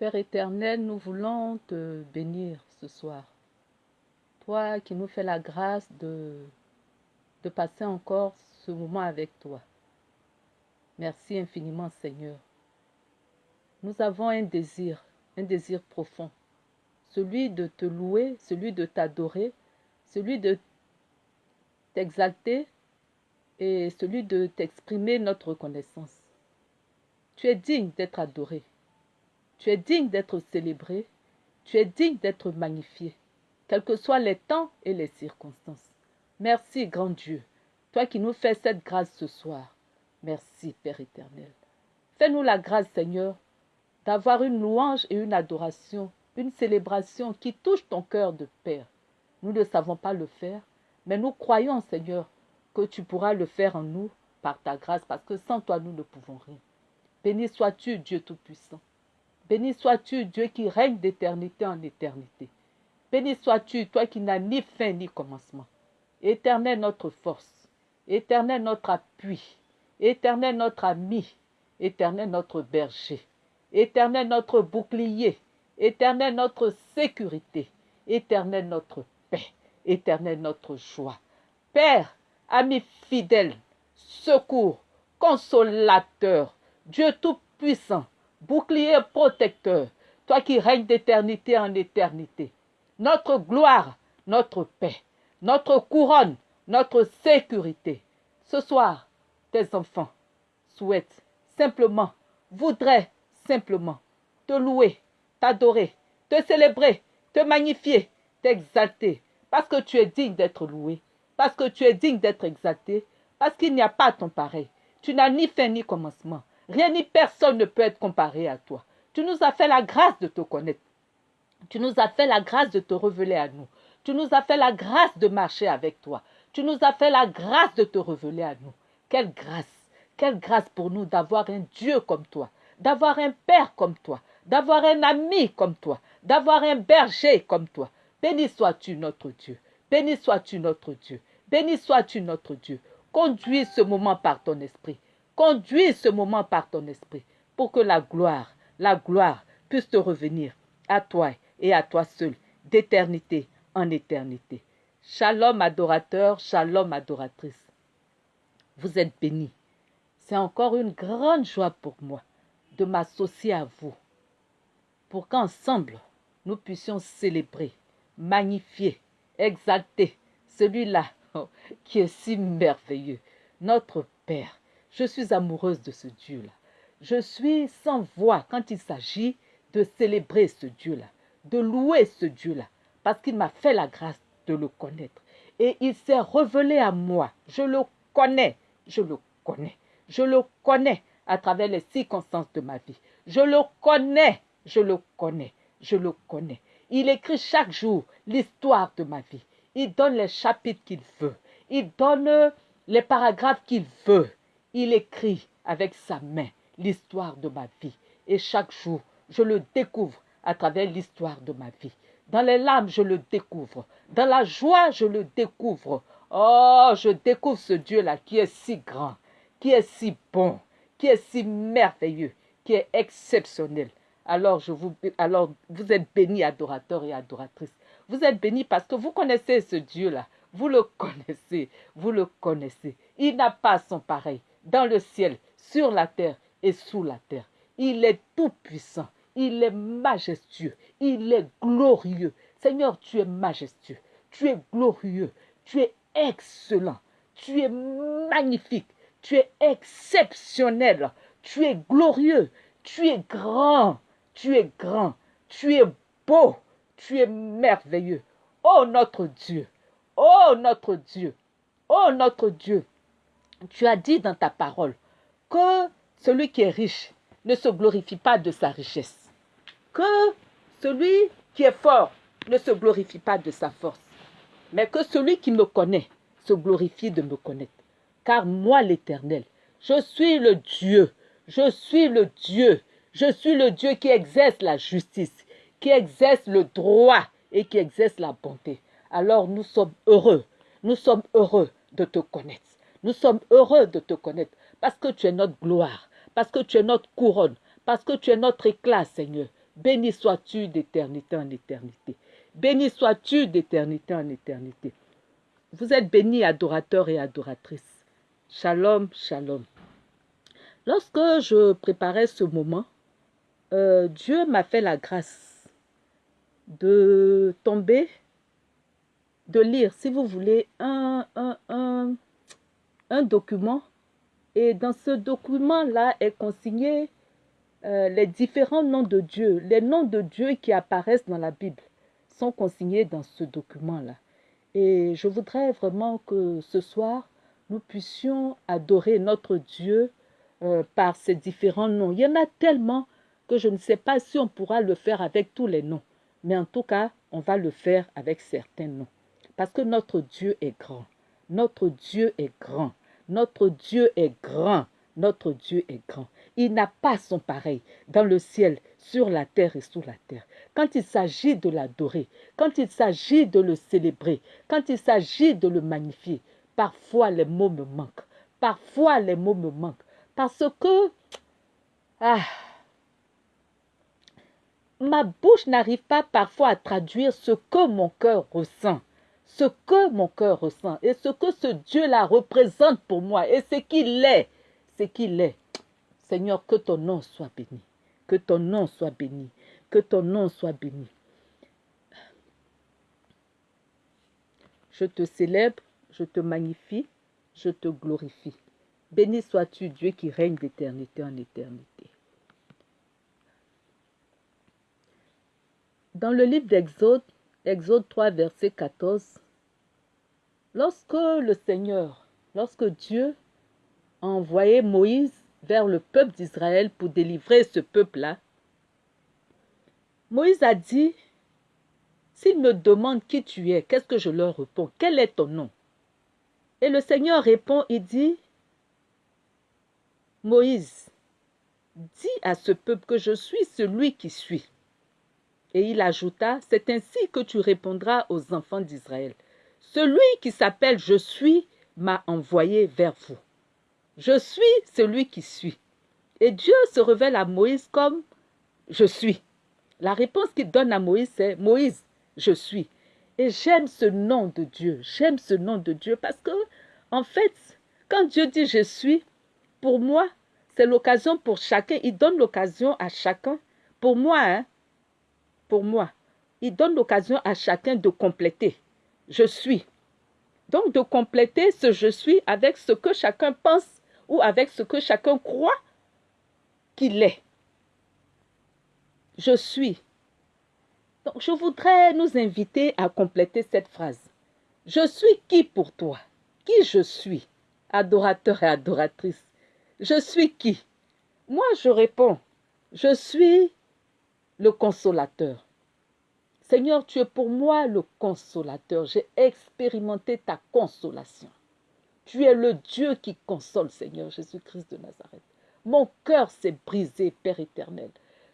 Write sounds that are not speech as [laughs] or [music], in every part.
Père éternel, nous voulons te bénir ce soir. Toi qui nous fais la grâce de, passer encore ce moment avec toi. Merci infiniment Seigneur. Nous avons un désir, un désir profond, celui de te louer, celui de t'adorer, celui de t'exalter et celui de t'exprimer notre reconnaissance. Tu es digne d'être adoré. Tu es digne d'être célébré. Tu es digne d'être magnifié, quels que soient les temps et les circonstances. Merci, grand Dieu, toi qui nous fais cette grâce ce soir. Merci, Père éternel. Fais-nous la grâce, Seigneur, d'avoir une louange et une adoration, une célébration qui touche ton cœur de Père. Nous ne savons pas le faire, mais nous croyons, Seigneur, que tu pourras le faire en nous par ta grâce, parce que sans toi, nous ne pouvons rien. Béni sois-tu, Dieu Tout-Puissant. Béni sois-tu, Dieu qui règne d'éternité en éternité. Béni sois-tu, toi qui n'as ni fin ni commencement. Éternel notre force, éternel notre appui, éternel notre ami, éternel notre berger, éternel notre bouclier, éternel notre sécurité, éternel notre paix, éternel notre joie. Père, ami fidèle, secours, consolateur, Dieu tout-puissant, bouclier protecteur, toi qui règnes d'éternité en éternité. Notre gloire, notre paix, notre couronne, notre sécurité. Ce soir, tes enfants souhaitent simplement, voudraient simplement te louer, t'adorer, te célébrer, te magnifier, t'exalter, parce que tu es digne d'être loué, parce que tu es digne d'être exalté, parce qu'il n'y a pas ton pareil. Tu n'as ni fin ni commencement. Rien ni personne ne peut être comparé à toi. Tu nous as fait la grâce de te connaître. Tu nous as fait la grâce de te révéler à nous. Tu nous as fait la grâce de marcher avec toi. Tu nous as fait la grâce de te révéler à nous. Quelle grâce, quelle grâce pour nous d'avoir un Dieu comme toi, d'avoir un Père comme toi, d'avoir un ami comme toi, d'avoir un berger comme toi. Béni sois-tu notre Dieu. Béni sois-tu notre Dieu. Béni sois-tu notre Dieu. Conduis ce moment par ton esprit. Conduis ce moment par ton esprit pour que la gloire, la gloire puisse te revenir à toi et à toi seul, d'éternité en éternité. Shalom adorateur, shalom adoratrice. Vous êtes bénis. C'est encore une grande joie pour moi de m'associer à vous pour qu'ensemble nous puissions célébrer, magnifier, exalter celui-là qui est si merveilleux, notre Père, je suis amoureuse de ce Dieu-là. Je suis sans voix quand il s'agit de célébrer ce Dieu-là, de louer ce Dieu-là, parce qu'il m'a fait la grâce de le connaître. Et il s'est révélé à moi. Je le connais, je le connais, je le connais à travers les circonstances de ma vie. Je le connais, je le connais, je le connais. Il écrit chaque jour l'histoire de ma vie. Il donne les chapitres qu'il veut. Il donne les paragraphes qu'il veut il écrit avec sa main l'histoire de ma vie. Et chaque jour, je le découvre à travers l'histoire de ma vie. Dans les larmes, je le découvre. Dans la joie, je le découvre. Oh, je découvre ce Dieu-là qui est si grand, qui est si bon, qui est si merveilleux, qui est exceptionnel. Alors, vous, vous êtes bénis, adorateurs et adoratrices. Vous êtes bénis parce que vous connaissez ce Dieu-là. Vous le connaissez, vous le connaissez. Il n'a pas son pareil dans le ciel, sur la terre et sous la terre. Il est tout puissant, il est majestueux, il est glorieux. Seigneur, tu es majestueux, tu es glorieux, tu es excellent, tu es magnifique, tu es exceptionnel, tu es glorieux, tu es grand, tu es grand, tu es beau, tu es merveilleux. Oh notre Dieu, oh notre Dieu, oh notre Dieu, tu as dit dans ta parole que celui qui est riche ne se glorifie pas de sa richesse, que celui qui est fort ne se glorifie pas de sa force, mais que celui qui me connaît se glorifie de me connaître. Car moi, l'Éternel, je suis le Dieu, je suis le Dieu, je suis le Dieu qui exerce la justice, qui exerce le droit et qui exerce la bonté. Alors nous sommes heureux, nous sommes heureux de te connaître. Nous sommes heureux de te connaître parce que tu es notre gloire, parce que tu es notre couronne, parce que tu es notre éclat, Seigneur. Béni sois-tu d'éternité en éternité. Béni sois-tu d'éternité en éternité. Vous êtes bénis, adorateurs et adoratrices. Shalom, shalom. Lorsque je préparais ce moment, euh, Dieu m'a fait la grâce de tomber, de lire, si vous voulez, un, un, un, un document. Et dans ce document-là est consigné euh, les différents noms de Dieu. Les noms de Dieu qui apparaissent dans la Bible sont consignés dans ce document-là. Et je voudrais vraiment que ce soir, nous puissions adorer notre Dieu euh, par ces différents noms. Il y en a tellement que je ne sais pas si on pourra le faire avec tous les noms. Mais en tout cas, on va le faire avec certains noms. Parce que notre Dieu est grand. Notre Dieu est grand. Notre Dieu est grand. Notre Dieu est grand. Il n'a pas son pareil dans le ciel, sur la terre et sous la terre. Quand il s'agit de l'adorer, quand il s'agit de le célébrer, quand il s'agit de le magnifier, parfois les mots me manquent. Parfois les mots me manquent. Parce que ah, ma bouche n'arrive pas parfois à traduire ce que mon cœur ressent. Ce que mon cœur ressent et ce que ce Dieu-là représente pour moi et ce qu'il est. Ce qu'il est. Seigneur, que ton nom soit béni. Que ton nom soit béni. Que ton nom soit béni. Je te célèbre, je te magnifie, je te glorifie. Béni sois-tu, Dieu qui règne d'éternité en éternité. Dans le livre d'Exode, Exode 3, verset 14, lorsque le Seigneur, lorsque Dieu a envoyé Moïse vers le peuple d'Israël pour délivrer ce peuple-là, Moïse a dit, s'ils me demandent qui tu es, qu'est-ce que je leur réponds? Quel est ton nom? Et le Seigneur répond, il dit, Moïse, dis à ce peuple que je suis celui qui suis. Et il ajouta, c'est ainsi que tu répondras aux enfants d'Israël. Celui qui s'appelle Je suis m'a envoyé vers vous. Je suis celui qui suis. Et Dieu se révèle à Moïse comme Je suis. La réponse qu'il donne à Moïse, c'est Moïse, je suis. Et j'aime ce nom de Dieu. J'aime ce nom de Dieu parce que, en fait, quand Dieu dit je suis, pour moi, c'est l'occasion pour chacun. Il donne l'occasion à chacun. Pour moi, hein, pour moi, il donne l'occasion à chacun de compléter. Je suis. Donc de compléter ce je suis avec ce que chacun pense ou avec ce que chacun croit qu'il est. Je suis. Donc je voudrais nous inviter à compléter cette phrase. Je suis qui pour toi? Qui je suis? Adorateur et adoratrice. Je suis qui? Moi, je réponds, je suis le consolateur. Seigneur, tu es pour moi le consolateur. J'ai expérimenté ta consolation. Tu es le Dieu qui console, Seigneur Jésus-Christ de Nazareth. Mon cœur s'est brisé, Père éternel.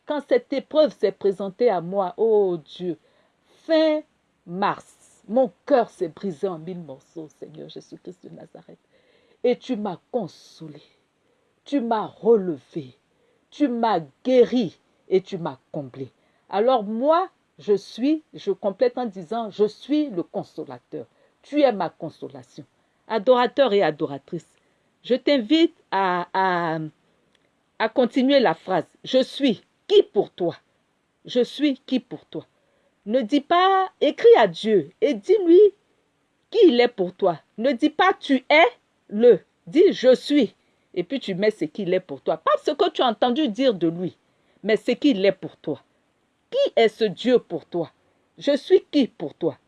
Quand cette épreuve s'est présentée à moi, oh Dieu, fin mars, mon cœur s'est brisé en mille morceaux, Seigneur Jésus-Christ de Nazareth. Et tu m'as consolé tu m'as relevé, tu m'as guéri et tu m'as comblé. Alors moi, je suis, je complète en disant, je suis le consolateur. Tu es ma consolation. Adorateur et adoratrice, je t'invite à, à, continuer la phrase. Je suis qui pour toi? Je suis qui pour toi? Ne dis pas, écris à Dieu et dis-lui qui il est pour toi. Ne dis pas tu es le. Dis je suis et puis tu mets ce qu'il est pour toi. Pas ce que tu as entendu dire de lui, mais ce qu'il est pour toi. Qui est ce Dieu pour toi? Je suis qui pour toi?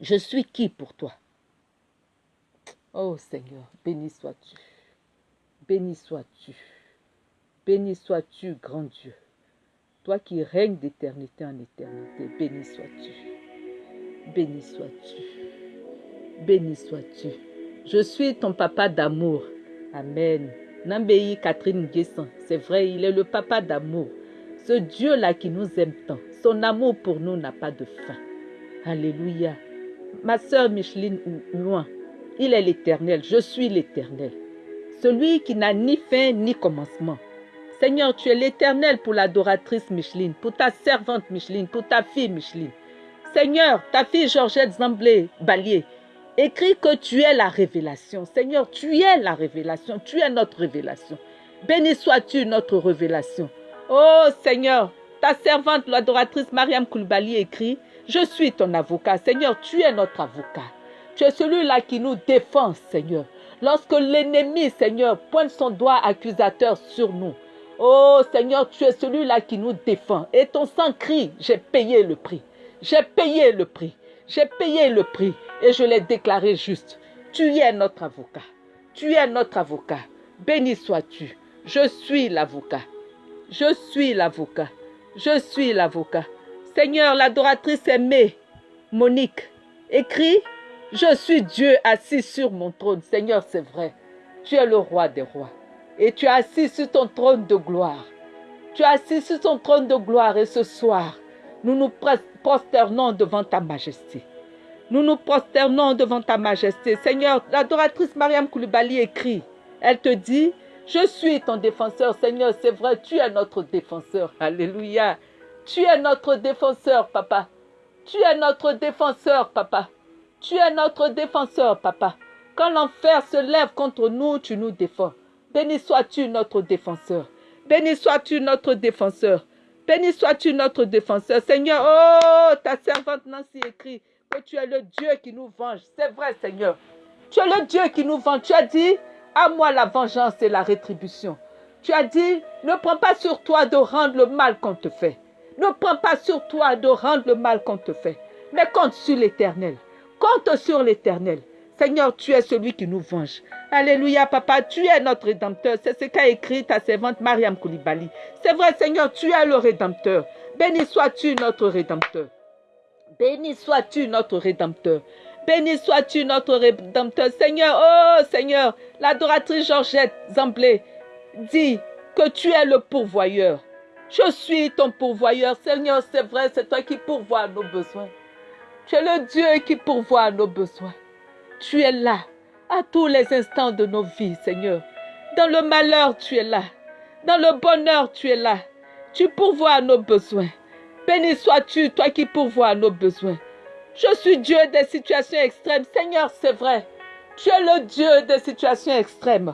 Je suis qui pour toi? Oh Seigneur, béni sois-tu. Béni sois-tu. Béni sois-tu, grand Dieu. Toi qui règnes d'éternité en éternité, béni sois-tu. Béni sois-tu. Béni sois-tu. Je suis ton papa d'amour. Amen. Nambéi Catherine Guesson, c'est vrai, il est le papa d'amour. Ce Dieu-là qui nous aime tant, son amour pour nous n'a pas de fin. Alléluia. Ma sœur Micheline loin, il est l'éternel, je suis l'éternel. Celui qui n'a ni fin ni commencement. Seigneur, tu es l'éternel pour l'adoratrice Micheline, pour ta servante Micheline, pour ta fille Micheline. Seigneur, ta fille Georgette Zamblé Balier, écrit que tu es la révélation. Seigneur, tu es la révélation, tu es notre révélation. Béni sois-tu notre révélation. Oh Seigneur, ta servante, l'adoratrice Mariam Koulibaly écrit, je suis ton avocat. Seigneur, tu es notre avocat. Tu es celui-là qui nous défend, Seigneur. Lorsque l'ennemi, Seigneur, pointe son doigt accusateur sur nous. Oh Seigneur, tu es celui-là qui nous défend. Et ton sang crie, j'ai payé le prix. J'ai payé le prix. J'ai payé le prix et je l'ai déclaré juste. Tu es notre avocat. Tu es notre avocat. Béni sois-tu. Je suis l'avocat. Je suis l'avocat. Je suis l'avocat. Seigneur, l'adoratrice aimée, Monique, écrit, je suis Dieu assis sur mon trône. Seigneur, c'est vrai. Tu es le roi des rois. Et tu es assis sur ton trône de gloire. Tu es assis sur ton trône de gloire et ce soir, nous nous prosternons devant ta majesté. Nous nous prosternons devant ta majesté. Seigneur, l'adoratrice Mariam Koulibaly écrit, elle te dit, je suis ton défenseur. Seigneur, c'est vrai, tu es notre défenseur. Alléluia. Tu es notre défenseur, papa. Tu es notre défenseur, papa. Tu es notre défenseur, papa. Quand l'enfer se lève contre nous, tu nous défends. Béni sois-tu notre défenseur. Béni sois-tu notre défenseur. Béni sois-tu notre défenseur. Seigneur, oh, ta servante Nancy écrit que tu es le Dieu qui nous venge. C'est vrai, Seigneur. Tu es le Dieu qui nous venge. Tu as dit, à moi la vengeance et la rétribution. Tu as dit, ne prends pas sur toi de rendre le mal qu'on te fait. Ne prends pas sur toi de rendre le mal qu'on te fait. Mais compte sur l'Éternel. Compte sur l'Éternel. Seigneur, tu es celui qui nous venge. Alléluia, papa, tu es notre rédempteur. C'est ce qu'a écrit ta servante Mariam Koulibaly. C'est vrai, Seigneur, tu es le rédempteur. Béni sois-tu notre rédempteur. Béni sois-tu notre rédempteur. Béni sois-tu notre rédempteur. Seigneur, oh Seigneur, l'adoratrice Georgette Zamblé dit que tu es le pourvoyeur. Je suis ton pourvoyeur. Seigneur, c'est vrai, c'est toi qui pourvois nos besoins. Tu es le Dieu qui pourvoit nos besoins. Tu es là à tous les instants de nos vies, Seigneur. Dans le malheur, tu es là. Dans le bonheur, tu es là. Tu pourvois nos besoins. Béni sois-tu, toi qui pourvois nos besoins. Je suis Dieu des situations extrêmes. Seigneur, c'est vrai. Tu es le Dieu des situations extrêmes.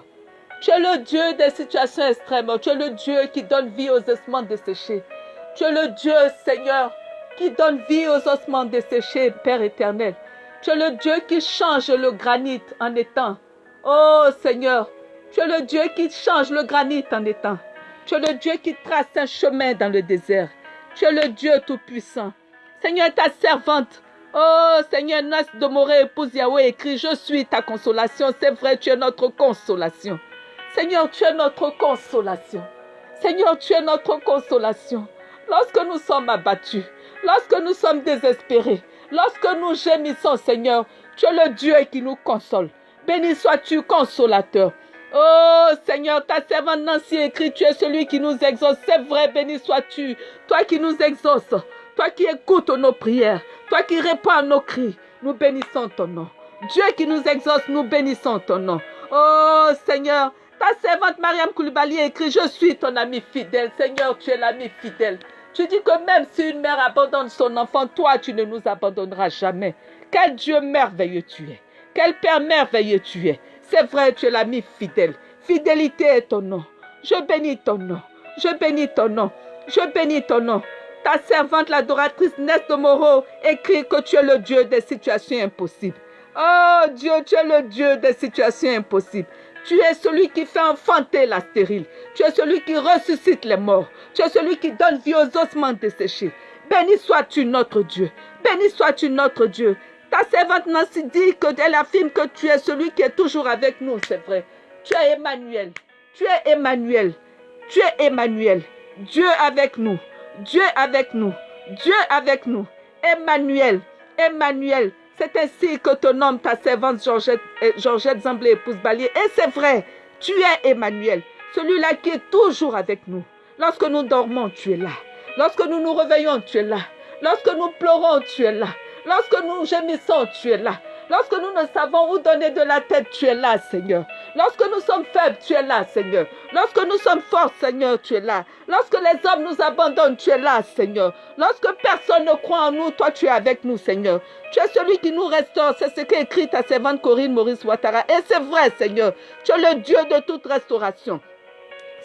Tu es le Dieu des situations extrêmes. Tu es le Dieu qui donne vie aux ossements desséchés. Tu es le Dieu, Seigneur, qui donne vie aux ossements desséchés, Père éternel. Tu es le Dieu qui change le granit en étant. Oh Seigneur, tu es le Dieu qui change le granit en étant. Tu es le Dieu qui trace un chemin dans le désert. Tu es le Dieu tout-puissant. Seigneur, ta servante. Oh Seigneur, Nas de Moré, épouse Yahweh, écrit, je suis ta consolation. C'est vrai, tu es notre consolation. Seigneur, tu es notre consolation. Seigneur, tu es notre consolation. Lorsque nous sommes abattus, lorsque nous sommes désespérés, Lorsque nous gémissons, Seigneur, tu es le Dieu qui nous console. Béni sois-tu, consolateur. Oh Seigneur, ta servante Nancy écrit, tu es celui qui nous exauce. C'est vrai, béni sois-tu. Toi qui nous exauces, toi qui écoutes nos prières, toi qui réponds à nos cris, nous bénissons ton nom. Dieu qui nous exauce, nous bénissons ton nom. Oh Seigneur, ta servante Mariam Koulibaly écrit, je suis ton ami fidèle. Seigneur, tu es l'ami fidèle. Tu dis que même si une mère abandonne son enfant, toi, tu ne nous abandonneras jamais. Quel Dieu merveilleux tu es. Quel Père merveilleux tu es. C'est vrai, tu es l'ami fidèle. Fidélité est ton nom. Je bénis ton nom. Je bénis ton nom. Je bénis ton nom. Ta servante, l'adoratrice Nest de Moreau, écrit que tu es le Dieu des situations impossibles. Oh Dieu, tu es le Dieu des situations impossibles. Tu es celui qui fait enfanter la stérile. Tu es celui qui ressuscite les morts. Tu es celui qui donne vie aux ossements desséchés. Béni sois-tu notre Dieu. Béni sois-tu notre Dieu. Ta servante Nancy dit que elle affirme que tu es celui qui est toujours avec nous, c'est vrai. Tu es Emmanuel. Tu es Emmanuel. Tu es Emmanuel. Dieu avec nous. Dieu avec nous. Dieu avec nous. Emmanuel. Emmanuel. C'est ainsi que ton homme, ta servante Georgette, euh, Georgette Zamblé, épouse Balier. Et c'est vrai, tu es Emmanuel, celui-là qui est toujours avec nous. Lorsque nous dormons, tu es là. Lorsque nous nous réveillons, tu es là. Lorsque nous pleurons, tu es là. Lorsque nous gémissons, tu es là. Lorsque nous ne savons où donner de la tête, tu es là, Seigneur. Lorsque nous sommes faibles, tu es là, Seigneur. Lorsque nous sommes forts, Seigneur, tu es là. Lorsque les hommes nous abandonnent, tu es là, Seigneur. Lorsque personne ne croit en nous, toi, tu es avec nous, Seigneur. Tu es celui qui nous restaure. C'est ce qu'écrit ta servante Corinne Maurice Ouattara. Et c'est vrai, Seigneur. Tu es le Dieu de toute restauration.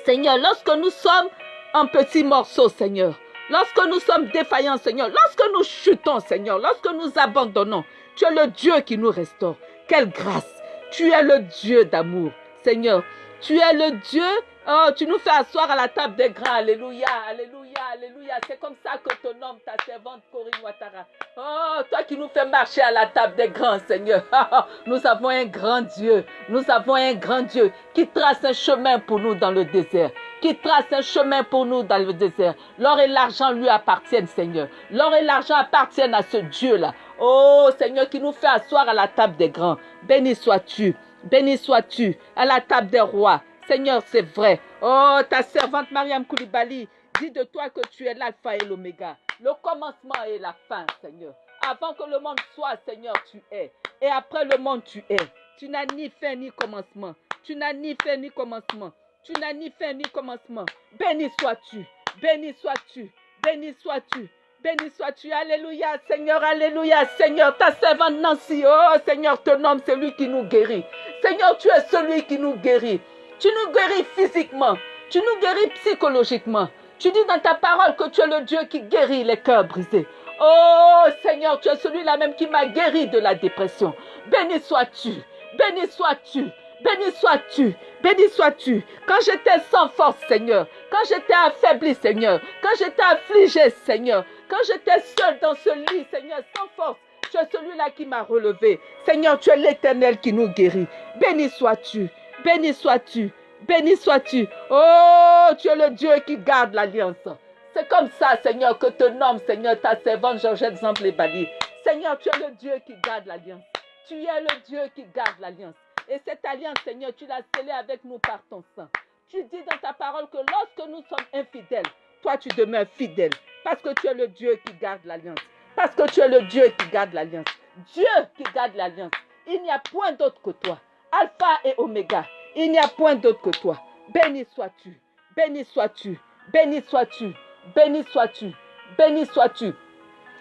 Seigneur, lorsque nous sommes en petits morceaux, Seigneur, lorsque nous sommes défaillants, Seigneur, lorsque nous chutons, Seigneur, lorsque nous abandonnons, tu es le Dieu qui nous restaure. Quelle grâce. Tu es le Dieu d'amour. Seigneur, tu es le Dieu. Oh, tu nous fais asseoir à la table des grands. Alléluia, alléluia, alléluia. C'est comme ça que ton homme, ta servante Corinne Ouattara. Oh, toi qui nous fais marcher à la table des grands, Seigneur. [laughs] Nous avons un grand Dieu. Nous avons un grand Dieu qui trace un chemin pour nous dans le désert. Qui trace un chemin pour nous dans le désert. L'or et l'argent lui appartiennent, Seigneur. L'or et l'argent appartiennent à ce Dieu-là. Oh Seigneur, qui nous fait asseoir à la table des grands. Béni sois-tu, béni sois-tu à la table des rois. Seigneur, c'est vrai. Oh, ta servante Mariam Koulibaly dit de toi que tu es l'alpha et l'oméga, le commencement et la fin, Seigneur. Avant que le monde soit, Seigneur, tu es. Et après le monde, tu es. Tu n'as ni fin ni commencement. Tu n'as ni fin ni commencement. Tu n'as ni fin ni commencement. Béni sois-tu. Béni sois-tu. Béni sois-tu. Béni sois-tu, Alléluia, Seigneur, Alléluia, Seigneur, ta servante Nancy, oh Seigneur, ton homme, c'est lui qui nous guérit. Seigneur, tu es celui qui nous guérit. Tu nous guéris physiquement, tu nous guéris psychologiquement. Tu dis dans ta parole que tu es le Dieu qui guérit les cœurs brisés. Oh Seigneur, tu es celui-là même qui m'a guéri de la dépression. Béni sois-tu, béni sois-tu, béni sois-tu, béni sois-tu. Quand j'étais sans force, Seigneur, quand j'étais affaibli, Seigneur, quand j'étais affligé, Seigneur, quand j'étais seul dans ce lit, Seigneur, sans force, tu es celui-là qui m'a relevé. Seigneur, tu es l'éternel qui nous guérit. Béni sois-tu, béni sois-tu, béni sois-tu. Oh, tu es le Dieu qui garde l'alliance. C'est comme ça, Seigneur, que te nomme, Seigneur, ta servante Georgette Zamblé-Bali. Seigneur, tu es le Dieu qui garde l'alliance. Tu es le Dieu qui garde l'alliance. Et cette alliance, Seigneur, tu l'as scellée avec nous par ton sang. Tu dis dans ta parole que lorsque nous sommes infidèles, toi tu demeures fidèle. Parce que tu es le Dieu qui garde l'alliance. Parce que tu es le Dieu qui garde l'alliance. Dieu qui garde l'alliance. Il n'y a point d'autre que toi. Alpha et Oméga. Il n'y a point d'autre que toi. Béni sois-tu. Béni sois-tu. Béni sois-tu. Béni sois-tu. Béni sois-tu.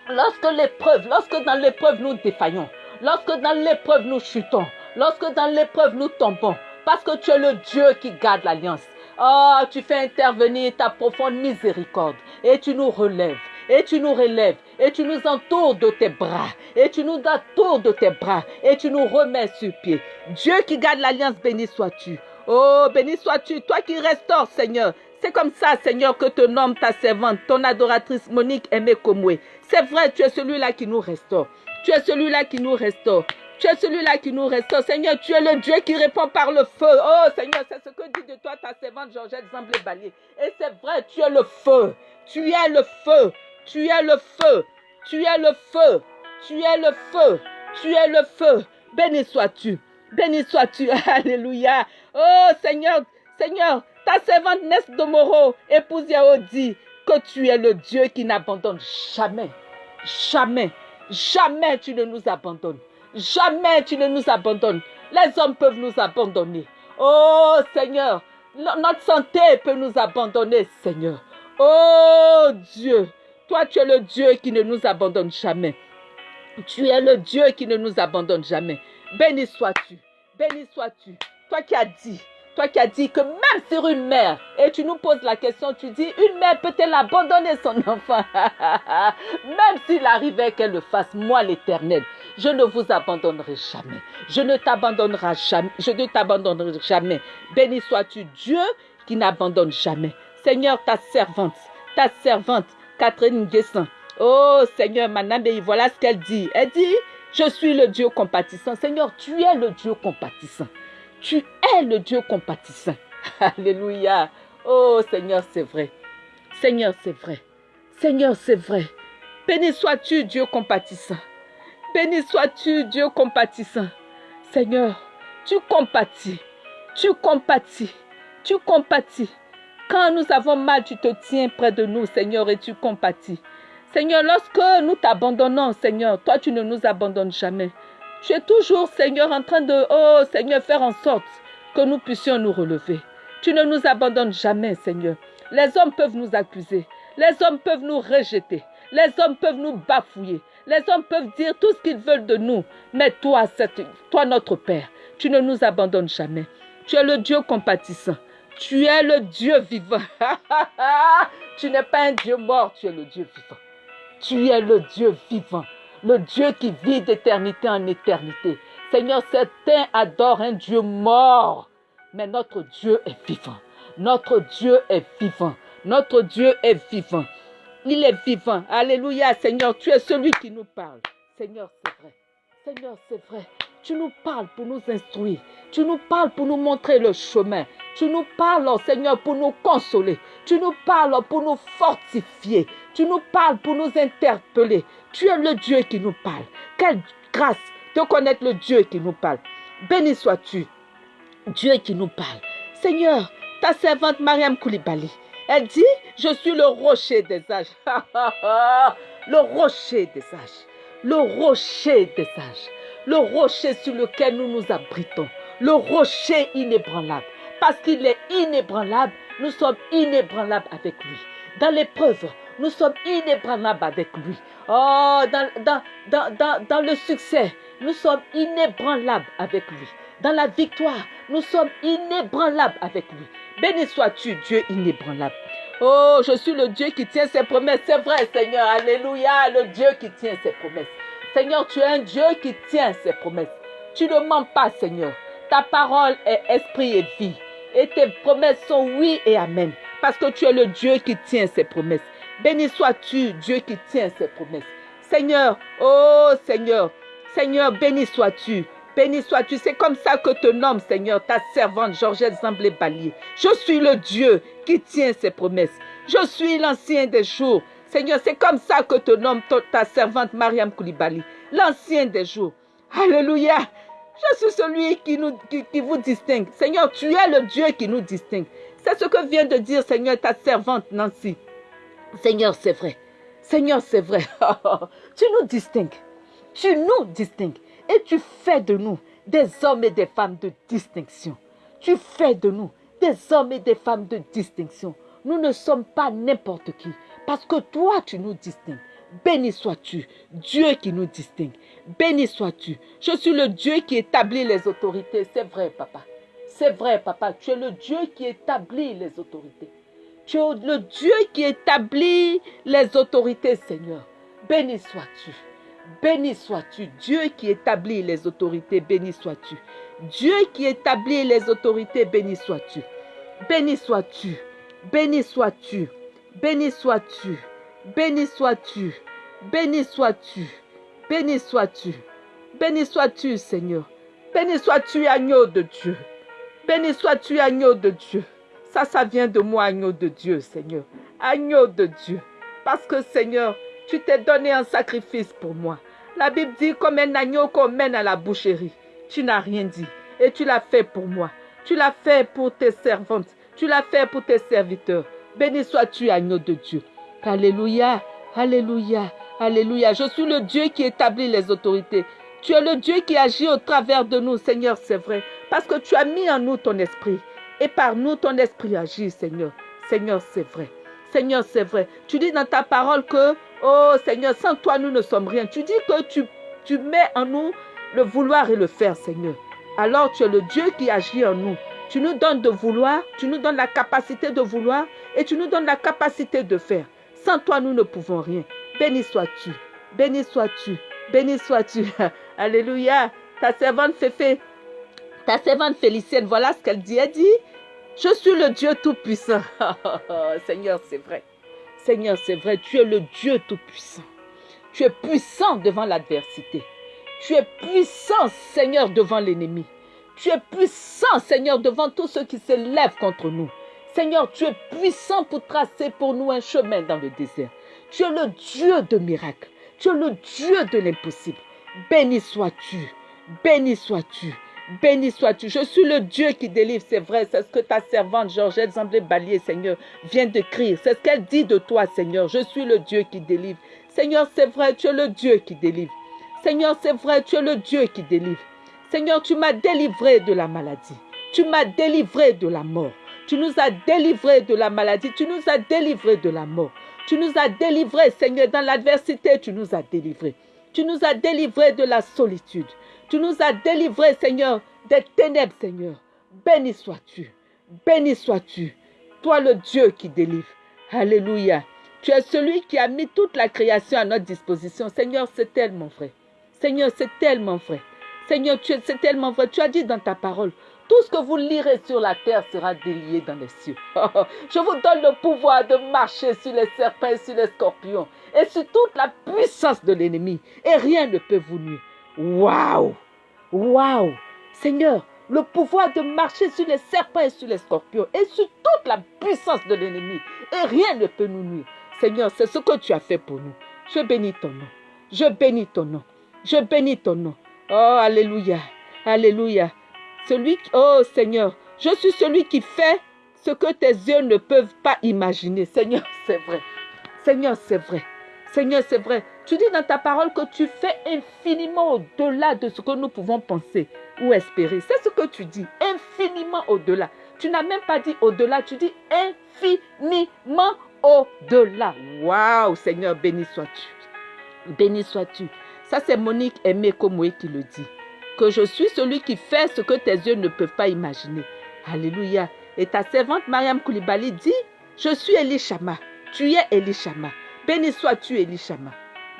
Lorsque l'épreuve, lorsque dans l'épreuve nous défaillons, lorsque dans l'épreuve nous chutons, lorsque dans l'épreuve nous tombons, parce que tu es le Dieu qui garde l'alliance. Oh, tu fais intervenir ta profonde miséricorde et tu nous relèves. Et tu nous relèves, et tu nous entoures de tes bras, et tu nous entoures de tes bras, et tu nous remets sur pied. Dieu qui garde l'alliance, béni sois-tu. Oh, béni sois-tu, toi qui restaures, Seigneur. C'est comme ça, Seigneur, que te nomme ta servante, ton adoratrice Monique Aimé Komwe. C'est vrai, tu es celui-là qui nous restaure. Tu es celui-là qui nous restaure. Tu es celui-là qui nous restaure. Seigneur, tu es le Dieu qui répond par le feu. Oh Seigneur, c'est ce que dit de toi ta servante Georgette Zamblé-Balier. Et c'est vrai, tu es le feu. Tu es le feu. Tu es le feu. Tu es le feu. Tu es le feu. Tu es le feu. Béni sois-tu. Béni sois-tu. [laughs] Alléluia. Oh Seigneur, Seigneur, ta servante Ness Domoro, épouse Yao dit que tu es le Dieu qui n'abandonne jamais. Jamais. Jamais tu ne nous abandonnes. Jamais tu ne nous abandonnes. Les hommes peuvent nous abandonner. Oh Seigneur, notre santé peut nous abandonner, Seigneur. Oh Dieu, toi tu es le Dieu qui ne nous abandonne jamais. Tu es le Dieu qui ne nous abandonne jamais. Béni sois-tu. Béni sois-tu. Toi qui as dit toi qui as dit que même sur une mère, et tu nous poses la question, tu dis, une mère peut-elle abandonner son [laughs] enfant? Même s'il arrivait qu'elle le fasse, moi l'éternel, je ne vous abandonnerai jamais. Je ne t'abandonnerai jamais. Je ne t'abandonnerai jamais. Béni sois-tu Dieu qui n'abandonne jamais. Seigneur, ta servante, ta servante, Catherine Guessin. Oh Seigneur, Manabé, voilà ce qu'elle dit. Elle dit, je suis le Dieu compatissant. Seigneur, tu es le Dieu compatissant. Tu es le Dieu compatissant. [laughs] Alléluia. Oh Seigneur, c'est vrai. Seigneur, c'est vrai. Seigneur, c'est vrai. Béni sois-tu, Dieu compatissant. Béni sois-tu, Dieu compatissant. Seigneur, tu compatis. Tu compatis. Tu compatis. Quand nous avons mal, tu te tiens près de nous, Seigneur, et tu compatis. Seigneur, lorsque nous t'abandonnons, Seigneur, toi, tu ne nous abandonnes jamais. Tu es toujours, Seigneur, en train de, oh Seigneur, faire en sorte que nous puissions nous relever. Tu ne nous abandonnes jamais, Seigneur. Les hommes peuvent nous accuser. Les hommes peuvent nous rejeter. Les hommes peuvent nous bafouiller. Les hommes peuvent dire tout ce qu'ils veulent de nous. Mais toi, toi, notre Père, tu ne nous abandonnes jamais. Tu es le Dieu compatissant. Tu es le Dieu vivant. [laughs] tu n'es pas un Dieu mort, tu es le Dieu vivant. Tu es le Dieu vivant. Le Dieu qui vit d'éternité en éternité. Seigneur, certains adorent un Dieu mort. Mais notre Dieu est vivant. Notre Dieu est vivant. Notre Dieu est vivant. Il est vivant. Alléluia, Seigneur, tu es celui qui nous parle. Seigneur, c'est vrai. Seigneur, c'est vrai. Tu nous parles pour nous instruire. Tu nous parles pour nous montrer le chemin. Tu nous parles, Seigneur, pour nous consoler. Tu nous parles pour nous fortifier. Tu nous parles pour nous interpeller. Tu es le Dieu qui nous parle. Quelle grâce de connaître le Dieu qui nous parle. Béni sois-tu, Dieu qui nous parle. Seigneur, ta servante Mariam Koulibaly, elle dit, je suis le rocher des âges. [laughs] le rocher des âges. Le rocher des âges. Le rocher sur lequel nous nous abritons. Le rocher inébranlable. Parce qu'il est inébranlable, nous sommes inébranlables avec lui. Dans l'épreuve, nous sommes inébranlables avec lui. Oh, dans, dans, dans, dans, le succès, nous sommes inébranlables avec lui. Dans la victoire, nous sommes inébranlables avec lui. Béni sois-tu, Dieu inébranlable. Oh, je suis le Dieu qui tient ses promesses. C'est vrai, Seigneur. Alléluia, le Dieu qui tient ses promesses. Seigneur, tu es un Dieu qui tient ses promesses. Tu ne mens pas, Seigneur. Ta parole est esprit et vie. Et tes promesses sont oui et amen. Parce que tu es le Dieu qui tient ses promesses. Béni sois-tu, Dieu qui tient ses promesses. Seigneur, oh Seigneur, Seigneur, béni sois-tu. Béni sois-tu. C'est comme ça que te nomme, Seigneur, ta servante Georgette Zamblé Balier. Je suis le Dieu qui tient ses promesses. Je suis l'ancien des jours. Seigneur, c'est comme ça que te nomme ta servante Mariam Koulibaly, l'ancien des jours. Alléluia. Je suis celui qui, nous, qui, vous distingue. Seigneur, tu es le Dieu qui nous distingue. C'est ce que vient de dire, Seigneur, ta servante Nancy. Seigneur, c'est vrai. Seigneur, c'est vrai. [laughs] tu nous distingues. Tu nous distingues. Et tu fais de nous des hommes et des femmes de distinction. Tu fais de nous des hommes et des femmes de distinction. Nous ne sommes pas n'importe qui. Parce que toi, tu nous distingues. Béni sois-tu, Dieu qui nous distingue. Béni sois-tu. Je suis le Dieu qui établit les autorités. C'est vrai, papa. C'est vrai, papa. Tu es le Dieu qui établit les autorités. Tu es le Dieu qui établit les autorités, Seigneur. Béni sois-tu. Béni sois-tu. Dieu qui établit les autorités, béni sois-tu. Dieu qui établit les autorités, béni sois-tu. Béni sois-tu. Béni sois-tu. Béni sois-tu. Béni sois-tu. Béni sois-tu. Béni sois-tu. Béni sois-tu, Seigneur. Béni sois-tu, agneau de Dieu. Béni sois-tu, agneau de Dieu. Ça, ça vient de moi, agneau de Dieu, Seigneur. Agneau de Dieu. Parce que, Seigneur, tu t'es donné un sacrifice pour moi. La Bible dit comme un agneau qu'on mène à la boucherie. Tu n'as rien dit. Et tu l'as fait pour moi. Tu l'as fait pour tes servantes. Tu l'as fait pour tes serviteurs. Béni sois-tu, agneau de Dieu. Alléluia. Alléluia. Alléluia. Je suis le Dieu qui établit les autorités. Tu es le Dieu qui agit au travers de nous, Seigneur, c'est vrai. Parce que tu as mis en nous ton esprit. Et par nous, ton esprit agit, Seigneur. Seigneur, c'est vrai. Seigneur, c'est vrai. Tu dis dans ta parole que Oh Seigneur, sans toi, nous ne sommes rien. Tu dis que tu, tu mets en nous le vouloir et le faire, Seigneur. Alors tu es le Dieu qui agit en nous. Tu nous donnes de vouloir, tu nous donnes la capacité de vouloir et tu nous donnes la capacité de faire. Sans toi, nous ne pouvons rien. Béni sois-tu. Béni sois-tu. Béni sois-tu. [laughs] Alléluia. Ta servante Féfé, ta servante Félicienne, voilà ce qu'elle dit. Elle dit, je suis le Dieu Tout-Puissant. [laughs] Seigneur, c'est vrai. Seigneur, c'est vrai, tu es le Dieu Tout-Puissant. Tu es puissant devant l'adversité. Tu es puissant, Seigneur, devant l'ennemi. Tu es puissant, Seigneur, devant tous ceux qui se lèvent contre nous. Seigneur, tu es puissant pour tracer pour nous un chemin dans le désert. Tu es le Dieu de miracles. Tu es le Dieu de l'impossible. Béni sois-tu. Béni sois-tu. Béni sois-tu. Je suis le Dieu qui délivre, c'est vrai. C'est ce que ta servante Georgette Zamblé Balier, Seigneur, vient d'écrire. C'est ce qu'elle dit de toi, Seigneur. Je suis le Dieu qui délivre. Seigneur, c'est vrai, tu es le Dieu qui délivre. Seigneur, c'est vrai, tu es le Dieu qui délivre. Seigneur, tu m'as délivré de la maladie. Tu m'as délivré de la mort. Tu nous as délivrés de la maladie. Tu nous as délivrés de la mort. Tu nous as délivrés, Seigneur, dans l'adversité, tu nous as délivrés. Tu nous as délivrés de la solitude. Tu nous as délivrés, Seigneur, des ténèbres, Seigneur. Béni sois-tu. Béni sois-tu. Toi, le Dieu qui délivre. Alléluia. Tu es celui qui a mis toute la création à notre disposition. Seigneur, c'est tellement vrai. Seigneur, c'est tellement vrai. Seigneur, c'est tellement vrai. Tu as dit dans ta parole, tout ce que vous lirez sur la terre sera délié dans les cieux. [laughs] Je vous donne le pouvoir de marcher sur les serpents sur les scorpions et sur toute la puissance de l'ennemi. Et rien ne peut vous nuire. Waouh! Waouh! Seigneur, le pouvoir de marcher sur les serpents et sur les scorpions et sur toute la puissance de l'ennemi. Et rien ne peut nous nuire. Seigneur, c'est ce que tu as fait pour nous. Je bénis ton nom. Je bénis ton nom. Je bénis ton nom. Oh, Alléluia. Alléluia. Oh Seigneur, je suis celui qui fait ce que tes yeux ne peuvent pas imaginer. Seigneur, [laughs] c'est vrai. Seigneur, c'est vrai. Seigneur, c'est vrai. Tu dis dans ta parole que tu fais infiniment au-delà de ce que nous pouvons penser ou espérer. C'est ce que tu dis. Infiniment au-delà. Tu n'as même pas dit au-delà, tu dis infiniment au-delà. Waouh, Seigneur, béni sois-tu. Béni sois-tu. Ça, c'est Monique Aimé Komoé qui le dit que je suis celui qui fait ce que tes yeux ne peuvent pas imaginer. Alléluia. Et ta servante Mariam Koulibaly dit, je suis Elishama. Tu es Elishama. Béni sois-tu Elishama.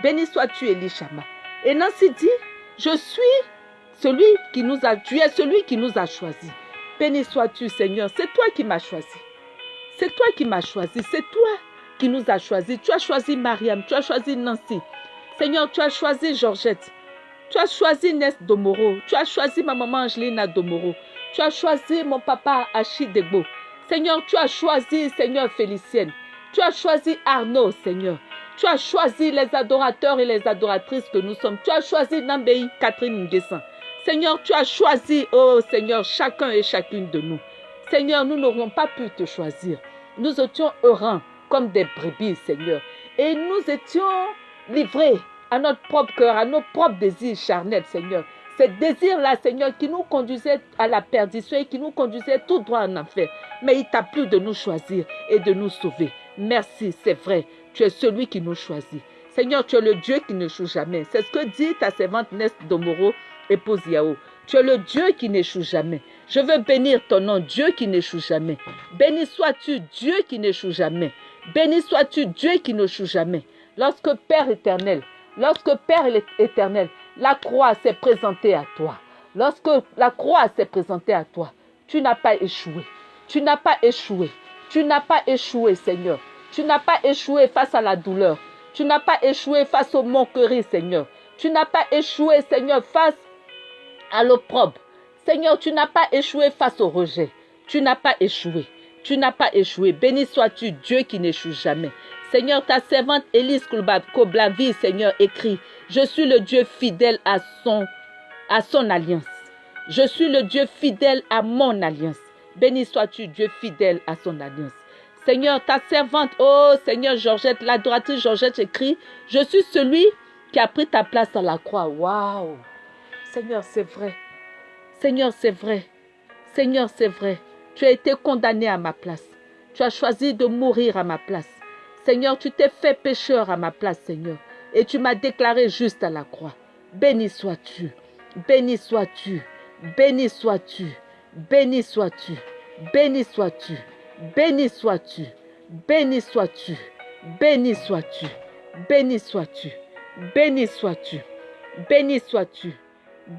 Béni sois-tu Elishama. Et Nancy dit, je suis celui qui nous a, tu es celui qui nous a choisis. Béni sois-tu Seigneur. C'est toi qui m'as choisi. C'est toi qui m'as choisi. C'est toi qui nous as choisis. Tu as choisi Mariam. Tu as choisi Nancy. Seigneur, tu as choisi Georgette. Tu as choisi Nes Domoro. Tu as choisi ma maman Angelina Domoro. Tu as choisi mon papa Achidegbo. Seigneur, tu as choisi, Seigneur Félicienne. Tu as choisi Arnaud, Seigneur. Tu as choisi les adorateurs et les adoratrices que nous sommes. Tu as choisi Nambei Catherine Nguessan. Seigneur, tu as choisi, oh Seigneur, chacun et chacune de nous. Seigneur, nous n'aurions pas pu te choisir. Nous étions errants comme des brebis, Seigneur. Et nous étions livrés à notre propre cœur, à nos propres désirs charnels, Seigneur. Ces désirs-là, Seigneur, qui nous conduisaient à la perdition et qui nous conduisaient tout droit en enfer. Mais il t'a plu de nous choisir et de nous sauver. Merci, c'est vrai. Tu es celui qui nous choisit. Seigneur, tu es le Dieu qui n'échoue jamais. C'est ce que dit ta servante Nest Domoro, épouse Yao. Tu es le Dieu qui n'échoue jamais. Je veux bénir ton nom, Dieu qui n'échoue jamais. Béni sois-tu, Dieu qui n'échoue jamais. Béni sois-tu, Dieu qui n'échoue jamais. Lorsque Père éternel, Lorsque Père éternel, la croix s'est présentée à toi, lorsque la croix s'est présentée à toi, tu n'as pas échoué. Tu n'as pas échoué. Tu n'as pas échoué, Seigneur. Tu n'as pas échoué face à la douleur. Tu n'as pas échoué face aux moqueries, Seigneur. Tu n'as pas échoué, Seigneur, face à l'opprobre. Seigneur, tu n'as pas échoué face au rejet. Tu n'as pas échoué. Tu n'as pas échoué. Béni sois-tu, Dieu qui n'échoue jamais. Seigneur, ta servante Élise Koblavi, Seigneur, écrit, je suis le Dieu fidèle à son, alliance. Je suis le Dieu fidèle à mon alliance. Béni sois-tu, Dieu fidèle à son alliance. Seigneur, ta servante, oh Seigneur Georgette, l'adoratrice Georgette écrit, je suis celui qui a pris ta place à la croix. Waouh! Seigneur, c'est vrai. Seigneur, c'est vrai. Seigneur, c'est vrai. Tu as été condamné à ma place. Tu as choisi de mourir à ma place. Seigneur, tu t'es fait pécheur à ma place, Seigneur. Et tu m'as déclaré juste à la croix. Béni sois-tu. Béni sois-tu. Béni sois-tu. Béni sois-tu. Béni sois-tu. Béni sois-tu. Béni sois-tu. Béni sois-tu. Béni sois-tu. Béni sois-tu. Béni sois-tu.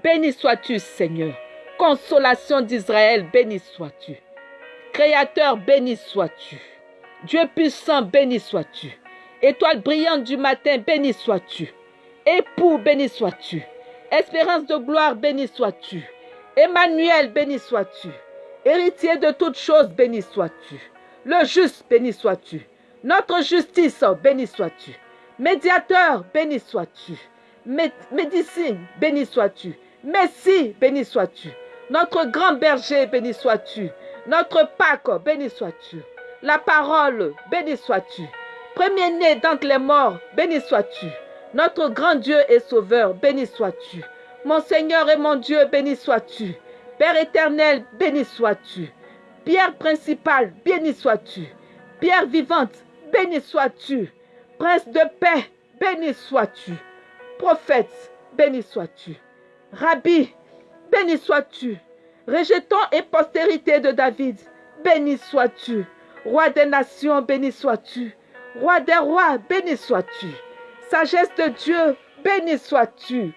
Béni sois-tu, Seigneur. Consolation d'Israël, béni sois-tu. Créateur, béni sois-tu. Dieu puissant, béni sois-tu. Étoile brillante du matin, béni sois-tu. Époux, béni sois-tu. Espérance de gloire, béni sois-tu. Emmanuel, béni sois-tu. Héritier de toutes choses, béni sois-tu. Le juste, béni sois-tu. Notre justice, béni sois-tu. Médiateur, béni sois-tu. Médecine, béni sois-tu. Messie, béni sois-tu. Notre grand berger, béni sois-tu. Notre Pâque, béni sois-tu la parole, béni sois-tu. Premier-né d'entre les morts, béni sois-tu. Notre grand Dieu et Sauveur, béni sois-tu. Mon Seigneur et mon Dieu, béni sois-tu. Père éternel, béni sois-tu. Pierre principale, béni sois-tu. Pierre vivante, béni sois-tu. Prince de paix, béni sois-tu. Prophète, béni sois-tu. Rabbi, béni sois-tu. Rejeton et postérité de David, béni sois-tu. Roi des nations, béni sois-tu. Roi des rois, béni sois-tu. Sagesse de Dieu, béni sois-tu.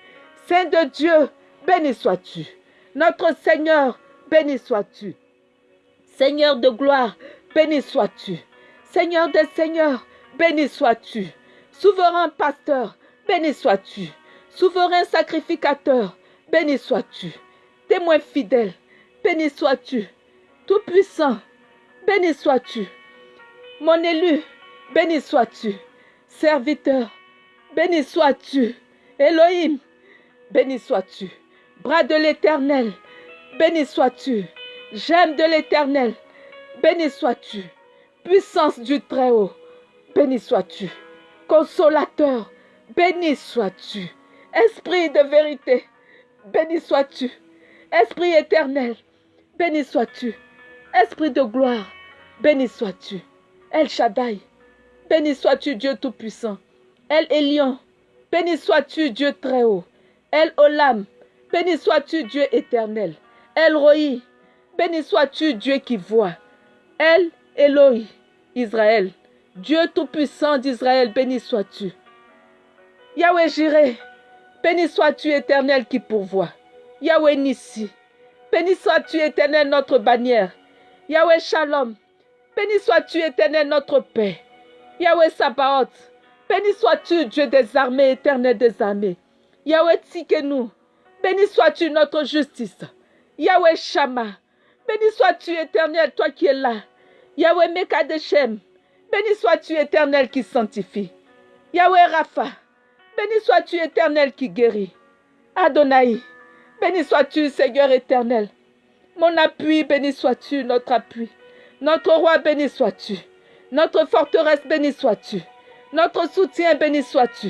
Saint de Dieu, béni sois-tu. Notre Seigneur, béni sois-tu. Seigneur de gloire, béni sois-tu. Seigneur des seigneurs, béni sois-tu. Souverain pasteur, béni sois-tu. Souverain sacrificateur, béni sois-tu. Témoin fidèle, béni sois-tu. Tout-puissant, béni sois-tu. Mon élu, béni sois-tu. Serviteur, béni sois-tu. Elohim, béni sois-tu. Bras de l'Éternel, béni sois-tu. J'aime de l'Éternel, béni sois-tu. Puissance du Très-Haut, béni sois-tu. Consolateur, béni sois-tu. Esprit de vérité, béni sois-tu. Esprit éternel, béni sois-tu. Esprit de gloire, béni sois-tu. El Shaddai, béni sois-tu Dieu Tout-Puissant. El Elion, béni sois-tu Dieu Très-Haut. El Olam, béni sois-tu Dieu éternel. El Roi, béni sois-tu Dieu qui voit. El Eloi, Israël, Dieu Tout-Puissant d'Israël, béni sois-tu. Yahweh Jireh, béni sois-tu éternel qui pourvoit. Yahweh Nissi, béni sois-tu éternel notre bannière. Yahweh Shalom, béni sois-tu éternel notre paix. Yahweh Sabaoth, béni sois-tu Dieu des armées, éternel des armées. Yahweh Tzikenu, béni sois-tu notre justice. Yahweh Shama, béni sois-tu éternel, toi qui es là. Yahweh Mekadeshem, béni sois-tu éternel qui sanctifie. Yahweh Rapha, béni sois-tu éternel qui guérit. Adonai, béni sois-tu Seigneur éternel. Mon appui, béni sois-tu, notre appui. Notre roi, béni sois-tu. Notre forteresse, béni sois-tu. Notre soutien, béni sois-tu.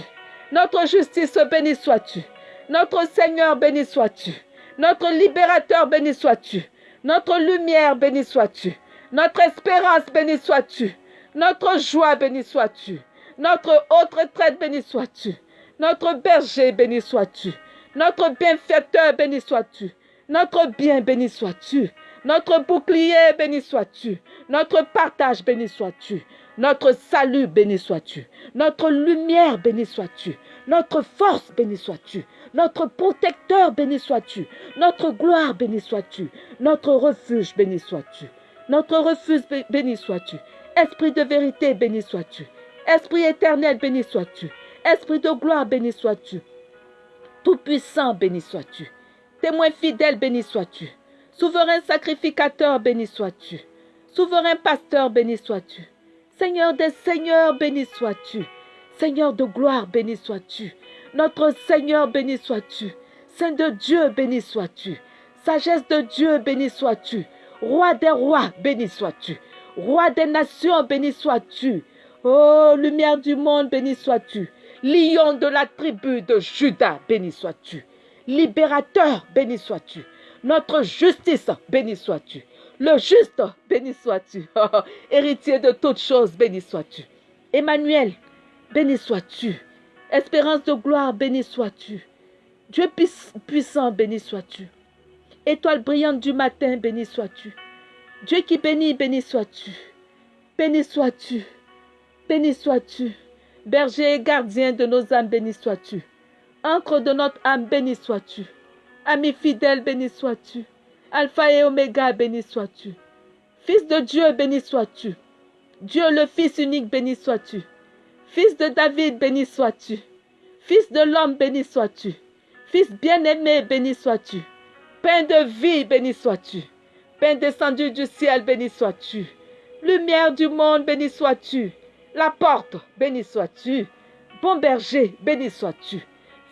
Notre justice, béni sois-tu. Notre Seigneur, béni sois-tu. Notre libérateur, béni sois-tu. Notre lumière, béni sois-tu. Notre espérance, béni sois-tu. Notre joie, béni sois-tu. Notre haute retraite, béni sois-tu. Notre berger, béni sois-tu. Notre bienfaiteur, béni sois-tu. Notre bien, béni sois-tu. Notre bouclier, béni sois-tu. Notre partage, béni sois-tu. Notre salut, béni sois-tu. Notre lumière, béni sois-tu. Notre force, béni sois-tu. Notre protecteur, béni sois-tu. Notre gloire, béni sois-tu. Notre refuge, béni sois-tu. Notre refuge, béni sois-tu. Esprit de vérité, béni sois-tu. Esprit éternel, béni sois-tu. Esprit de gloire, béni sois-tu. Tout-puissant, béni sois-tu. Témoin fidèle, béni sois-tu. Souverain sacrificateur, béni sois-tu. Souverain pasteur, béni sois-tu. Seigneur des seigneurs, béni sois-tu. Seigneur de gloire, béni sois-tu. Notre Seigneur, béni sois-tu. Saint de Dieu, béni sois-tu. Sagesse de Dieu, béni sois-tu. Roi des rois, béni sois-tu. Roi des nations, béni sois-tu. Oh, lumière du monde, béni sois-tu. Lion de la tribu de Judas, béni sois-tu. Libérateur, béni sois-tu. Notre justice, béni sois-tu. Le juste, béni sois-tu. Héritier de toutes choses, béni sois-tu. Emmanuel, béni sois-tu. Espérance de gloire, béni sois-tu. Dieu puissant, béni sois-tu. Étoile brillante du matin, béni sois-tu. Dieu qui bénit, béni sois-tu. Béni sois-tu. Béni sois-tu. Berger et gardien de nos âmes, béni sois-tu. Encre de notre âme, béni sois-tu. Ami fidèle, béni sois-tu. Alpha et Oméga, béni sois-tu. Fils de Dieu, béni sois-tu. Dieu le Fils unique, béni sois-tu. Fils de David, béni sois-tu. Fils de l'homme, béni sois-tu. Fils bien-aimé, béni sois-tu. Pain de vie, béni sois-tu. Pain descendu du ciel, béni sois-tu. Lumière du monde, béni sois-tu. La porte, béni sois-tu. Bon berger, béni sois-tu.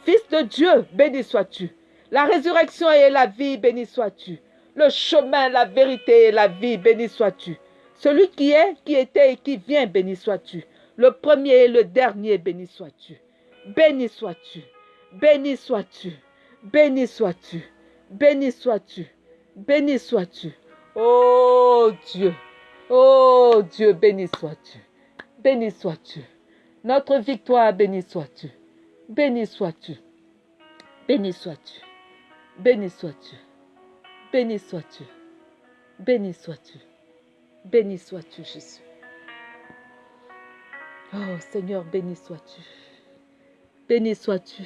Fils de Dieu, béni sois-tu. La résurrection et la vie, béni sois-tu. Le chemin, la vérité et la vie, béni sois-tu. Celui qui est, qui était et qui vient, béni sois-tu. Le premier et le dernier, béni sois-tu. Béni sois-tu. Béni sois-tu. Béni sois-tu. Béni sois-tu. Béni sois-tu. Oh Dieu. Oh Dieu, béni sois-tu. Béni sois-tu. Notre victoire, béni sois-tu. Béni sois-tu. Béni sois-tu. Béni sois-tu. Béni sois-tu. Béni sois-tu. Béni sois-tu, Jésus. Oh Seigneur, béni sois-tu. Béni sois-tu.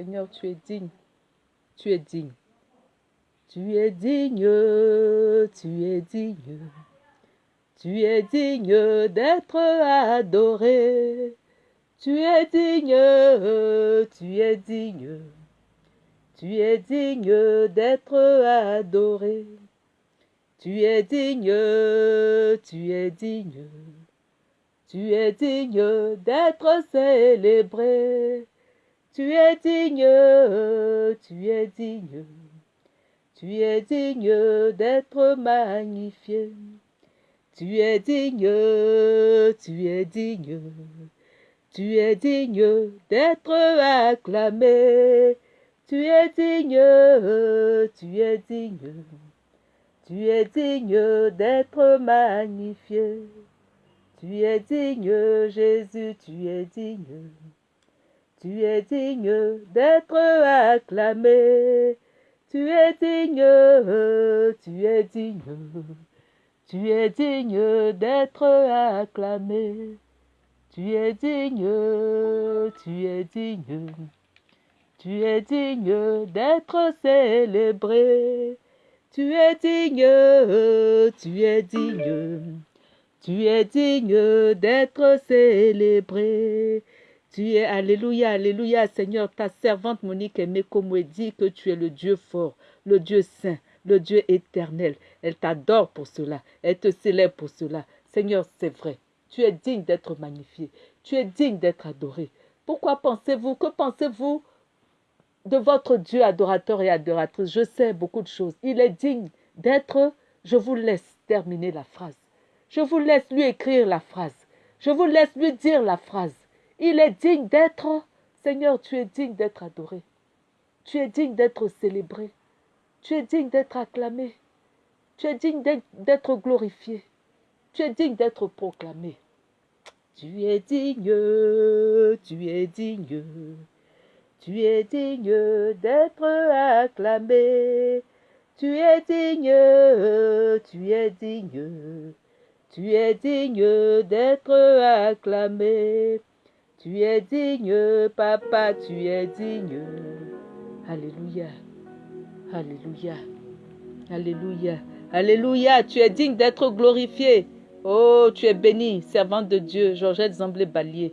Seigneur, tu es digne. Tu es digne. Tu es digne, tu es digne. Tu es digne d'être adoré. Tu es digne, tu es digne. Tu es digne d'être adoré. Tu es digne, tu es digne. Tu es digne d'être célébré. Tu es digne, tu es digne. Tu es digne d'être magnifié. Tu es digne, tu es digne. Tu es digne d'être acclamé. Tu es digne, tu es digne. Tu es digne d'être magnifié. Tu es digne, Jésus, tu es digne. Tu es digne d'être acclamé. Tu es digne, tu es digne. Tu es digne d'être acclamé. Tu es digne, tu es digne. Tu es digne d'être célébré. Tu es digne, tu es digne. Tu es digne d'être célébré. Tu es, Alléluia, Alléluia, Seigneur, ta servante Monique aimée comme dit que tu es le Dieu fort, le Dieu saint, le Dieu éternel. Elle t'adore pour cela, elle te célèbre pour cela. Seigneur, c'est vrai, tu es digne d'être magnifié, tu es digne d'être adoré. Pourquoi pensez-vous, que pensez-vous de votre Dieu adorateur et adoratrice? Je sais beaucoup de choses. Il est digne d'être, je vous laisse terminer la phrase. Je vous laisse lui écrire la phrase. Je vous laisse lui dire la phrase. Il est digne d'être, Seigneur, tu es digne d'être adoré. Tu es digne d'être célébré. Tu es digne d'être acclamé. Tu es digne d'être glorifié. Tu es digne d'être proclamé. Tu es digne, tu es digne. Tu es digne d'être acclamé. Tu es digne, tu es digne. Tu es digne d'être acclamé. Tu es digne, papa, tu es digne. Alléluia. Alléluia. Alléluia. Alléluia. Tu es digne d'être glorifié. Oh, tu es béni, servante de Dieu, Georgette Zamblé-Balier.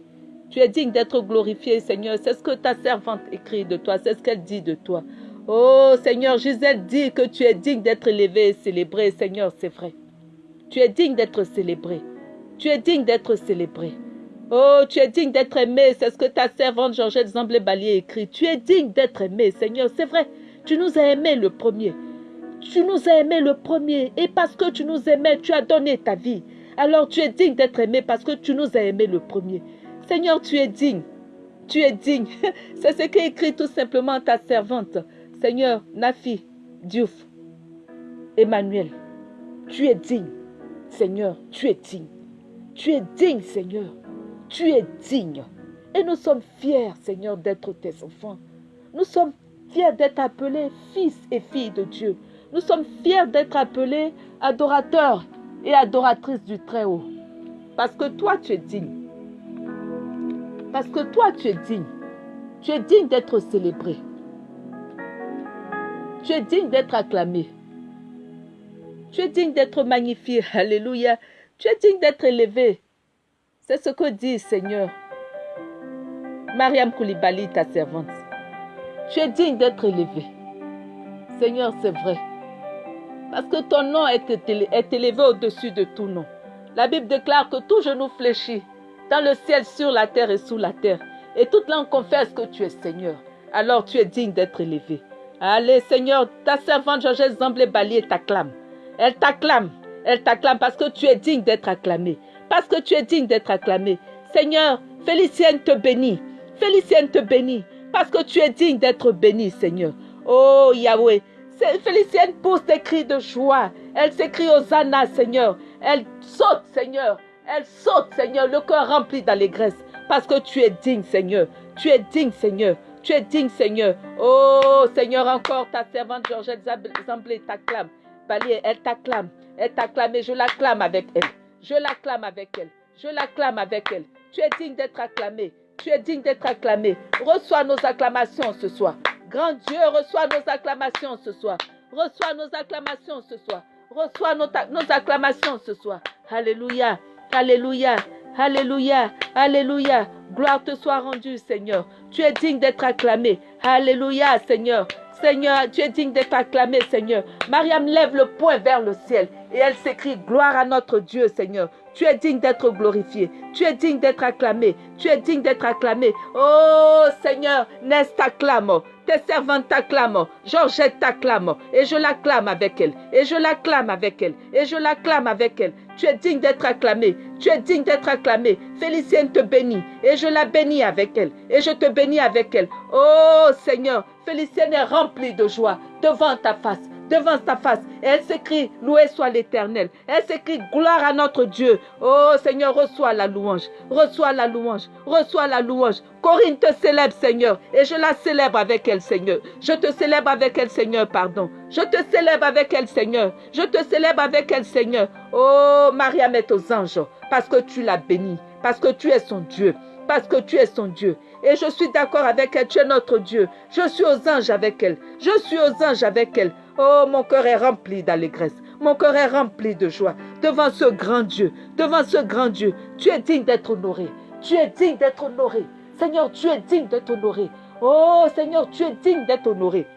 Tu es digne d'être glorifié, Seigneur. C'est ce que ta servante écrit de toi. C'est ce qu'elle dit de toi. Oh, Seigneur, Gisèle dit que tu es digne d'être élevé et célébré. Seigneur, c'est vrai. Tu es digne d'être célébré. Tu es digne d'être célébré. Oh, tu es digne d'être aimé. C'est ce que ta servante Georgette Zamblé-Balier écrit. Tu es digne d'être aimé, Seigneur. C'est vrai. Tu nous as aimés le premier. Tu nous as aimés le premier. Et parce que tu nous aimais, tu as donné ta vie. Alors tu es digne d'être aimé parce que tu nous as aimés le premier. Seigneur, tu es digne. Tu es digne. [laughs] C'est ce qu'écrit tout simplement ta servante. Seigneur, Nafi, Diouf, Emmanuel, tu es digne. Seigneur, tu es digne. Tu es digne, Seigneur. Tu es digne. Et nous sommes fiers, Seigneur, d'être tes enfants. Nous sommes fiers d'être appelés fils et filles de Dieu. Nous sommes fiers d'être appelés adorateurs et adoratrices du Très-Haut. Parce que toi, tu es digne. Parce que toi, tu es digne. Tu es digne d'être célébré. Tu es digne d'être acclamé. Tu es digne d'être magnifié. Alléluia. Tu es digne d'être élevé. C'est ce que dit Seigneur. Mariam Koulibaly, ta servante. Tu es digne d'être élevé. Seigneur, c'est vrai. Parce que ton nom est élevé au-dessus de tout nom. La Bible déclare que tout genou fléchit dans le ciel, sur la terre et sous la terre. Et toute langue confesse que tu es Seigneur. Alors tu es digne d'être élevé. Allez, Seigneur, ta servante Georgette Zamblé Balier t'acclame. Elle t'acclame. Elle t'acclame parce que tu es digne d'être acclamé. Parce que tu es digne d'être acclamé. Seigneur, Félicienne te bénit. Félicienne te bénit. Parce que tu es digne d'être béni, Seigneur. Oh Yahweh. Félicienne pousse des cris de joie. Elle s'écrie aux Anna, Seigneur. Elle saute, Seigneur. Elle saute, Seigneur, le cœur rempli d'allégresse. Parce que tu es digne, Seigneur. Tu es digne, Seigneur. Tu es digne, Seigneur. Oh, Seigneur, encore ta servante Georgette Zamblé t'acclame. Elle t'acclame. Elle t'acclame et je l'acclame avec elle. Je l'acclame avec elle. Je l'acclame avec elle. Tu es digne d'être acclamé. Tu es digne d'être acclamé. Reçois nos acclamations ce soir. Grand Dieu, reçois nos acclamations ce soir. Reçois nos acclamations ce soir. Reçois nos, acclamations ce soir. Alléluia. Alléluia. Alléluia. Alléluia. Gloire te soit rendue, Seigneur. Tu es digne d'être acclamé. Alléluia, Seigneur. Seigneur, tu es digne d'être acclamé, Seigneur. Mariam lève le poing vers le ciel et elle s'écrie Gloire à notre Dieu, Seigneur. Tu es digne d'être glorifié. Tu es digne d'être acclamé. Tu es digne d'être acclamé. Oh Seigneur, Nest t'acclame. Tes servantes t'acclament. Georgette t'acclame. Et je l'acclame avec elle. Et je l'acclame avec elle. Et je l'acclame avec elle. Tu es digne d'être acclamé. Tu es digne d'être acclamé. Félicienne te bénit. Et je la bénis avec elle. Et je te bénis avec elle. Oh Seigneur, Félicienne est remplie de joie devant ta face devant ta face. elle s'écrit, loué soit l'Éternel. Elle s'écrit, gloire à notre Dieu. Oh Seigneur, reçois la louange. Reçois la louange. Reçois la louange. Corinne te célèbre, Seigneur. Et je la célèbre avec elle, Seigneur. Je te célèbre avec elle, Seigneur, pardon. Je te célèbre avec elle, Seigneur. Je te célèbre avec elle, Seigneur. Oh, Maria, met aux anges. Parce que tu l'as bénie. Parce que tu es son Dieu. Parce que tu es son Dieu. Et je suis d'accord avec elle. Tu es notre Dieu. Je suis aux anges avec elle. Je suis aux anges avec elle. Oh, mon cœur est rempli d'allégresse. Mon cœur est rempli de joie devant ce grand Dieu. Devant ce grand Dieu. Tu es digne d'être honoré. Tu es digne d'être honoré. Seigneur, tu es digne d'être honoré. Oh, Seigneur, tu es digne d'être honoré.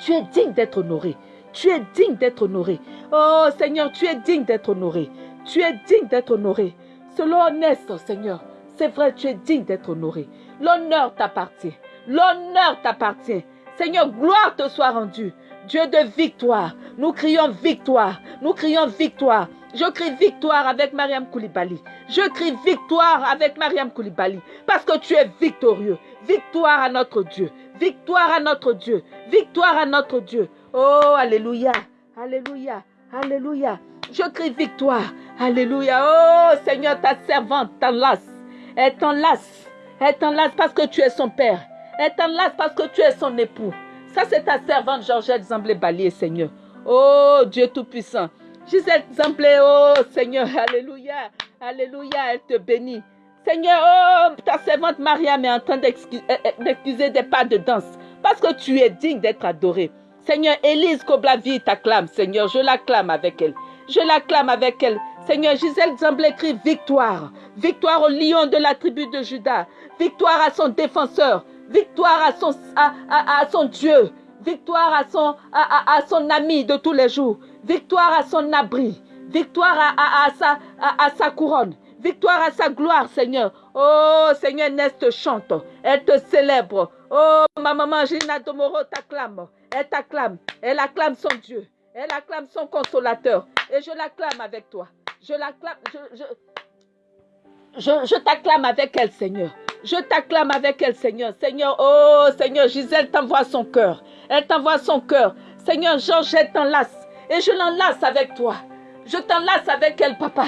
Tu es digne d'être honoré. Tu es digne d'être honoré. Oh, Seigneur, tu es digne d'être honoré. Tu es digne d'être honoré. Selon honnête, Seigneur. C'est vrai, tu es digne d'être honoré. L'honneur t'appartient. L'honneur t'appartient. Seigneur, gloire te soit rendue. Dieu de victoire. Nous crions victoire. Nous crions victoire. Je crie victoire avec Mariam Koulibaly. Je crie victoire avec Mariam Koulibaly. Parce que tu es victorieux. Victoire à notre Dieu. Victoire à notre Dieu. Victoire à notre Dieu. Oh, Alléluia. Alléluia. Alléluia. Je crie victoire. Alléluia. Oh, Seigneur, ta servante t'enlace. Elle t'enlace. Elle t'enlace parce que tu es son père. Elle t'enlace parce que tu es son époux. Ça, c'est ta servante Georgette Zamblé-Balier, Seigneur. Oh Dieu Tout-Puissant. Gisèle Zamblé, oh Seigneur, Alléluia. Alléluia, elle te bénit. Seigneur, oh, ta servante Mariam est en train d'excuser des pas de danse parce que tu es digne d'être adoré. Seigneur, Élise Koblavi t'acclame, Seigneur, je l'acclame avec elle. Je l'acclame avec elle. Seigneur, Gisèle Zamblé crie victoire. Victoire au lion de la tribu de Judas. Victoire à son défenseur. Victoire à son, Dieu. Victoire à son, ami de tous les jours. Victoire à son abri. Victoire à, sa, couronne. Victoire à sa gloire, Seigneur. Oh, Seigneur, Nest chante. Elle te célèbre. Oh, ma maman Gina Domoro t'acclame. Elle t'acclame. Elle acclame son Dieu. Elle acclame son consolateur. Et je l'acclame avec toi. Je l'acclame. t'acclame avec elle, Seigneur. Je t'acclame avec elle, Seigneur. Seigneur, oh Seigneur, Gisèle t'envoie son cœur. Elle t'envoie son cœur. Seigneur, Georgette t'enlace. Et je l'enlace avec toi. Je t'enlace avec elle, papa.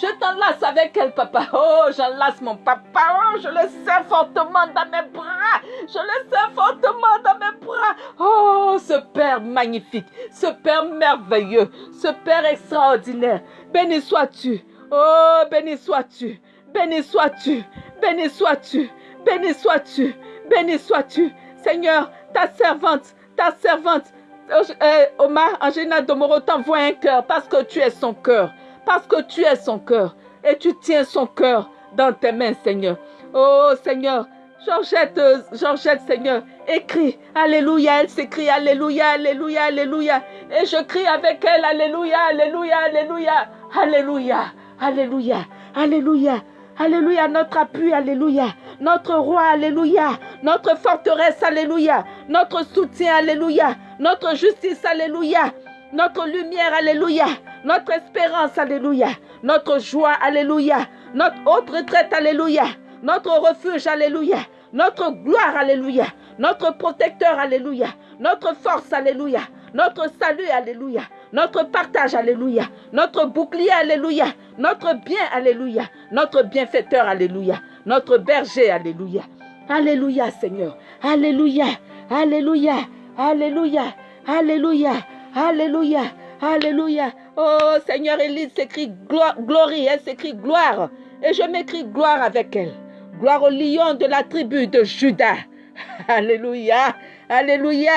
Je t'enlace avec elle, papa. Oh, j'enlace mon papa. Oh, je le sers fortement dans mes bras. Je le sers fortement dans mes bras. Oh, ce Père magnifique. Ce Père merveilleux. Ce Père extraordinaire. Béni sois-tu. Oh, béni sois-tu. Béni sois-tu. Béni sois-tu, béni sois-tu, béni sois-tu. Seigneur, ta servante, ta servante, euh, Omar Angina Domoro t'envoie un cœur parce que tu es son cœur, parce que tu es son cœur et tu tiens son cœur dans tes mains, Seigneur. Oh Seigneur, Georgette, Georgette, Seigneur, écrit, Alléluia, elle s'écrit, Alléluia, Alléluia, Alléluia. Et je crie avec elle, Alléluia, Alléluia, Alléluia, Alléluia, Alléluia, Alléluia, Alléluia, notre appui, Alléluia, notre roi, Alléluia, notre forteresse, Alléluia, notre soutien, Alléluia, notre justice, Alléluia, notre lumière, Alléluia, notre espérance, Alléluia, notre joie, Alléluia, notre haute retraite, Alléluia, notre refuge, Alléluia, notre gloire, Alléluia, notre protecteur, Alléluia, notre force, Alléluia, notre salut, Alléluia, notre partage, Alléluia, notre bouclier, Alléluia, notre bien, Alléluia, notre bienfaiteur, Alléluia, notre berger, Alléluia. Alléluia, Seigneur. Alléluia, Alléluia, Alléluia, Alléluia, Alléluia, Alléluia. Oh Seigneur, Élise s'écrit glorie, elle s'écrit gloire. Et je m'écris gloire avec elle. Gloire au lion de la tribu de Judas. [laughs] Alléluia, Alléluia,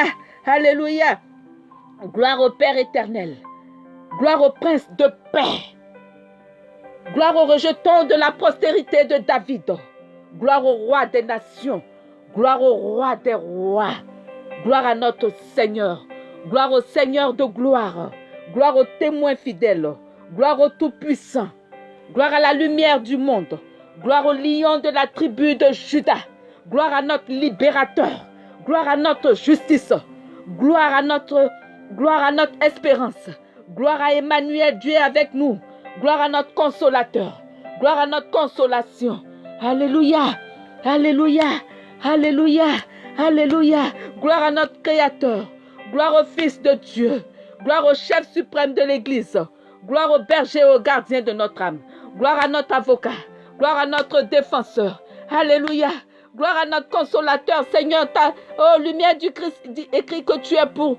Alléluia. Gloire au Père éternel. Gloire au Prince de paix. Gloire au rejeton de la postérité de David. Gloire au roi des nations. Gloire au roi des rois. Gloire à notre Seigneur. Gloire au Seigneur de gloire. Gloire au témoin fidèle. Gloire au Tout-Puissant. Gloire à la lumière du monde. Gloire au lion de la tribu de Judas. Gloire à notre libérateur. Gloire à notre justice. Gloire à notre, gloire à notre espérance. Gloire à Emmanuel, Dieu avec nous. Gloire à notre consolateur. Gloire à notre consolation. Alléluia. Alléluia. Alléluia. Alléluia. Gloire à notre Créateur. Gloire au Fils de Dieu. Gloire au chef suprême de l'Église. Gloire au berger et au gardien de notre âme. Gloire à notre avocat. Gloire à notre défenseur. Alléluia. Gloire à notre consolateur. Seigneur, ta oh, lumière du Christ écrit que tu es pour.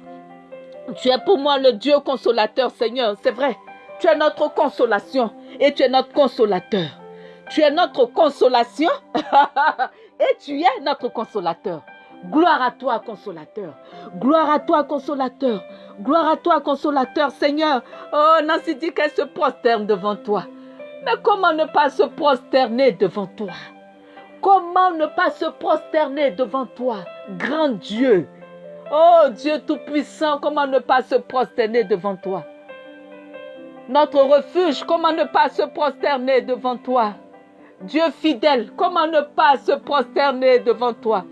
Tu es pour moi le Dieu consolateur, Seigneur. C'est vrai. Tu es notre consolation et tu es notre consolateur. Tu es notre consolation [laughs] et tu es notre consolateur. Gloire à toi, consolateur. Gloire à toi, consolateur. Gloire à toi, consolateur, Seigneur. Oh, Nancy dit qu'elle se prosterne devant toi. Mais comment ne pas se prosterner devant toi? Comment ne pas se prosterner devant toi, grand Dieu? Oh Dieu Tout-Puissant, comment ne pas se prosterner devant toi? Notre refuge, comment ne pas se prosterner devant toi? Dieu fidèle, comment ne pas se prosterner devant toi?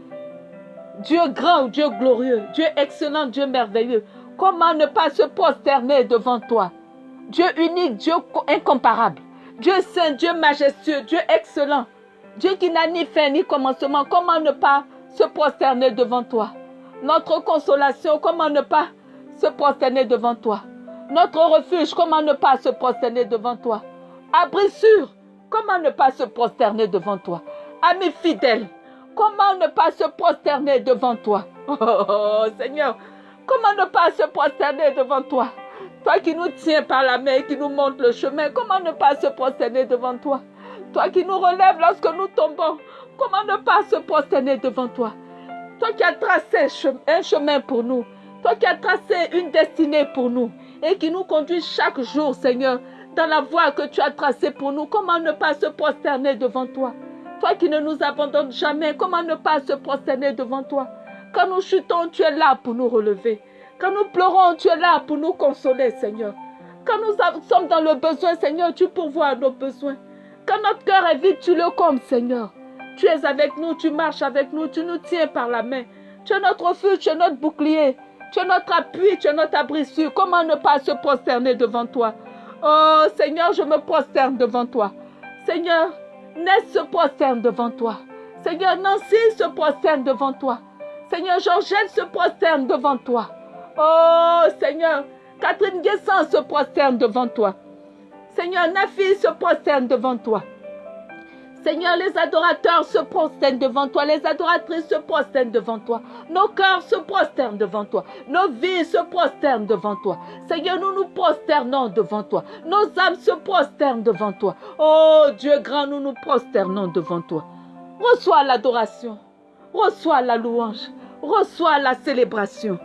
Dieu grand, Dieu glorieux, Dieu excellent, Dieu merveilleux, comment ne pas se prosterner devant toi? Dieu unique, Dieu incomparable. Dieu saint, Dieu majestueux, Dieu excellent, Dieu qui n'a ni fin ni commencement, comment ne pas se prosterner devant toi? Notre consolation, comment ne pas se prosterner devant toi? Notre refuge, comment ne pas se prosterner devant toi? Abri sûr, comment ne pas se prosterner devant toi? Ami fidèle, comment ne pas se prosterner devant toi? Oh Seigneur, comment ne pas se prosterner devant toi? Toi qui nous tiens par la main et qui nous montre le chemin, comment ne pas se prosterner devant toi? Toi qui nous relèves lorsque nous tombons, comment ne pas se prosterner devant toi? Toi qui as tracé un chemin pour nous, toi qui as tracé une destinée pour nous et qui nous conduit chaque jour, Seigneur, dans la voie que tu as tracée pour nous, comment ne pas se prosterner devant toi? Toi qui ne nous abandonnes jamais, comment ne pas se prosterner devant toi? Quand nous chutons, tu es là pour nous relever. Quand nous pleurons, tu es là pour nous consoler, Seigneur. Quand nous sommes dans le besoin, Seigneur, tu pourvois nos besoins. Quand notre cœur est vide, tu le combles, Seigneur. Tu es avec nous, tu marches avec nous, tu nous tiens par la main. Tu es notre refuge, tu es notre bouclier. Tu es notre appui, tu es notre abri sûr. Comment ne pas se prosterner devant toi? Oh Seigneur, je me prosterne devant toi. Seigneur, Ness se prosterne devant toi. Seigneur, Nancy se prosterne devant toi. Seigneur, Georgette se prosterne devant toi. Oh Seigneur, Catherine Guessin se prosterne devant toi. Seigneur, Nafi se prosterne devant toi. Seigneur, les adorateurs se prosternent devant toi, les adoratrices se prosternent devant toi, nos cœurs se prosternent devant toi, nos vies se prosternent devant toi. Seigneur, nous nous prosternons devant toi, nos âmes se prosternent devant toi. Oh Dieu grand, nous nous prosternons devant toi. Reçois l'adoration, reçois la louange, reçois la célébration.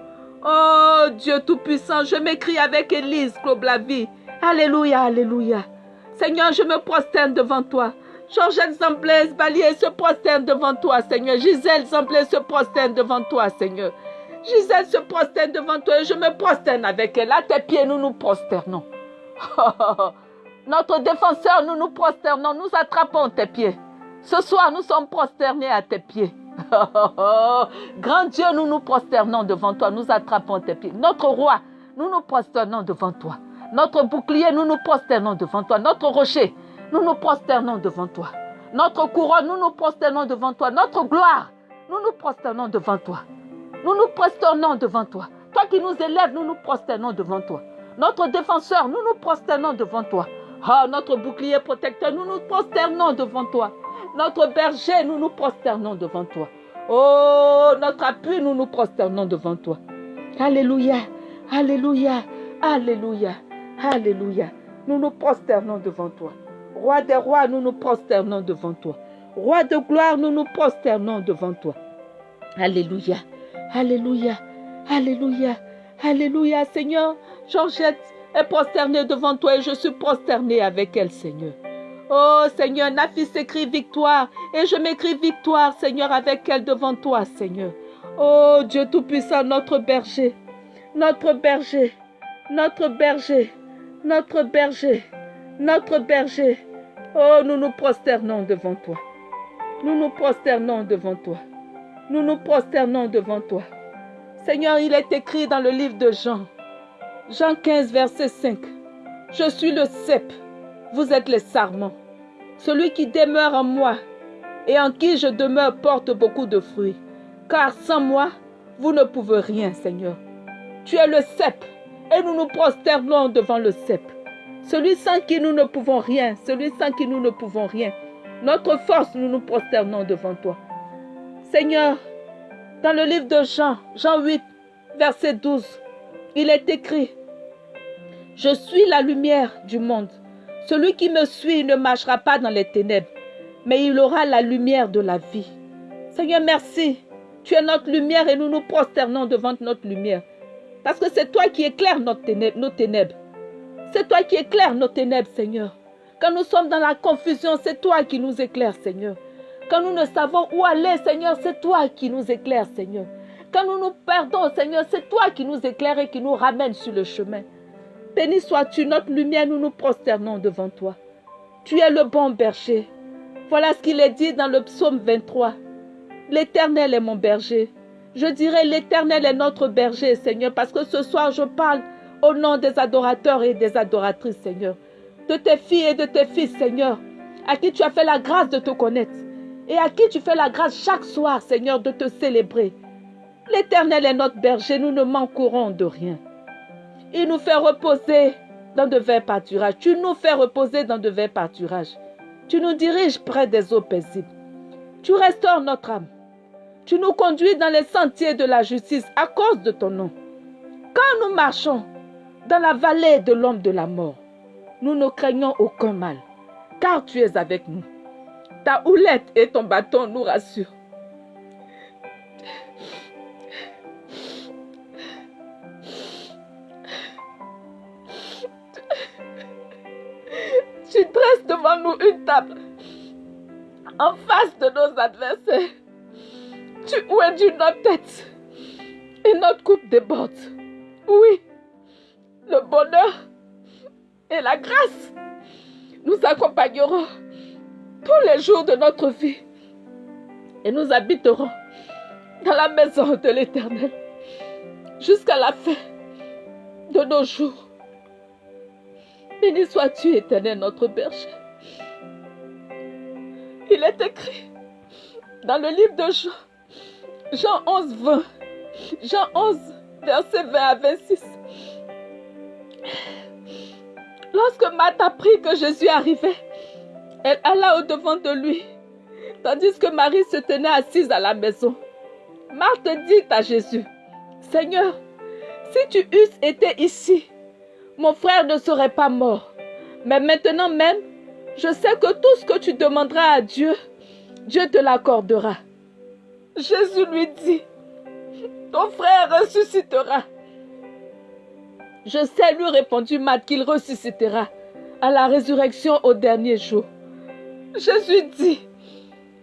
Oh Dieu Tout-Puissant, je m'écris avec Élise vie. Alléluia, Alléluia. Seigneur, je me prosterne devant toi. Georgette Zamblès, Balier se prosterne devant toi, Seigneur. Gisèle Zamblès se prosterne devant toi, Seigneur. Gisèle se prosterne devant toi et je me prosterne avec elle. À tes pieds, nous nous prosternons. [laughs] Notre défenseur, nous nous prosternons, nous attrapons tes pieds. Ce soir, nous sommes prosternés à tes pieds. [laughs] Grand Dieu, nous nous prosternons devant toi, nous attrapons tes pieds. Notre roi, nous nous prosternons devant toi. Notre bouclier, nous nous prosternons devant toi. Notre rocher, nous nous prosternons devant toi. Notre couronne, nous nous prosternons devant toi. Notre gloire, nous nous prosternons devant toi. Nous nous prosternons devant toi. Toi qui nous élèves, nous nous prosternons devant toi. Notre défenseur, nous nous prosternons devant toi. Oh, notre bouclier protecteur, nous nous prosternons devant toi. Notre berger, nous nous prosternons devant toi. Oh, notre appui, nous nous prosternons devant toi. Alléluia, Alléluia, Alléluia, Alléluia. Nous nous prosternons devant toi. Roi des rois, nous nous prosternons devant toi. Roi de gloire, nous nous prosternons devant toi. Alléluia, Alléluia, Alléluia, Alléluia, Seigneur. Georgette est prosternée devant toi et je suis prosternée avec elle, Seigneur. Oh Seigneur, Nafis écrit victoire et je m'écris victoire, Seigneur, avec elle devant toi, Seigneur. Oh Dieu Tout-Puissant, notre berger, notre berger, notre berger, notre berger, notre berger. Oh, nous nous prosternons devant toi. Nous nous prosternons devant toi. Nous nous prosternons devant toi. Seigneur, il est écrit dans le livre de Jean, Jean 15, verset 5. Je suis le cep, vous êtes les sarments. Celui qui demeure en moi et en qui je demeure porte beaucoup de fruits. Car sans moi, vous ne pouvez rien, Seigneur. Tu es le cep et nous nous prosternons devant le cep. Celui sans qui nous ne pouvons rien, celui sans qui nous ne pouvons rien. Notre force, nous nous prosternons devant toi. Seigneur, dans le livre de Jean, Jean 8, verset 12, il est écrit, Je suis la lumière du monde. Celui qui me suit ne marchera pas dans les ténèbres, mais il aura la lumière de la vie. Seigneur, merci. Tu es notre lumière et nous nous prosternons devant notre lumière. Parce que c'est toi qui éclaires nos ténèbres. C'est toi qui éclaires nos ténèbres, Seigneur. Quand nous sommes dans la confusion, c'est toi qui nous éclaires, Seigneur. Quand nous ne savons où aller, Seigneur, c'est toi qui nous éclaires, Seigneur. Quand nous nous perdons, Seigneur, c'est toi qui nous éclaires et qui nous ramène sur le chemin. Béni sois-tu, notre lumière, nous nous prosternons devant toi. Tu es le bon berger. Voilà ce qu'il est dit dans le psaume 23. L'Éternel est mon berger. Je dirais l'Éternel est notre berger, Seigneur, parce que ce soir je parle au nom des adorateurs et des adoratrices, Seigneur. De tes filles et de tes fils, Seigneur, à qui tu as fait la grâce de te connaître et à qui tu fais la grâce chaque soir, Seigneur, de te célébrer. L'Éternel est notre berger, nous ne manquerons de rien. Il nous fait reposer dans de verts pâturages. Tu nous fais reposer dans de verts pâturages. Tu nous diriges près des eaux paisibles. Tu restaures notre âme. Tu nous conduis dans les sentiers de la justice à cause de ton nom. Quand nous marchons dans la vallée de l'homme de la mort, nous ne craignons aucun mal, car tu es avec nous. Ta houlette et ton bâton nous rassurent. Tu dresses devant nous une table en face de nos adversaires. Tu ouédis notre tête et notre coupe déborde. Oui, le bonheur et la grâce nous accompagneront tous les jours de notre vie et nous habiterons dans la maison de l'Éternel jusqu'à la fin de nos jours. Béni sois-tu, Éternel, notre berger. Il est écrit dans le livre de Jean, Jean 11, 20, Jean 11, verset 20 à 26. Lorsque Marthe apprit que Jésus arrivait, elle alla au-devant de lui, tandis que Marie se tenait assise à la maison. Marthe dit à Jésus, Seigneur, si tu eusses été ici, mon frère ne serait pas mort. Mais maintenant même, je sais que tout ce que tu demanderas à Dieu, Dieu te l'accordera. Jésus lui dit, ton frère ressuscitera. Je sais, lui répondit Matt, qu'il ressuscitera à la résurrection au dernier jour. Jésus dit,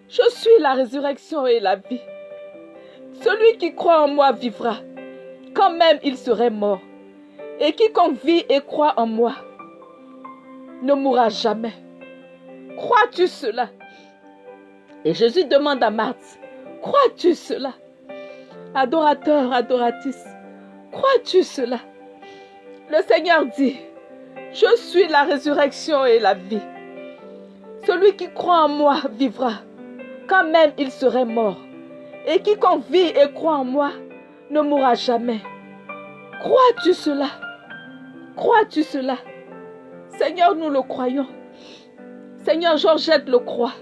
je suis la résurrection et la vie. Celui qui croit en moi vivra, quand même il serait mort. Et quiconque vit et croit en moi ne mourra jamais. Crois-tu cela? Et Jésus demande à Marthe, crois-tu cela? Adorateur, adoratrice, crois-tu cela? Le Seigneur dit, je suis la résurrection et la vie. Celui qui croit en moi vivra, quand même il serait mort. Et quiconque vit et croit en moi ne mourra jamais. Crois-tu cela? Crois-tu cela? Seigneur, nous le croyons. Seigneur, Georgette le croit.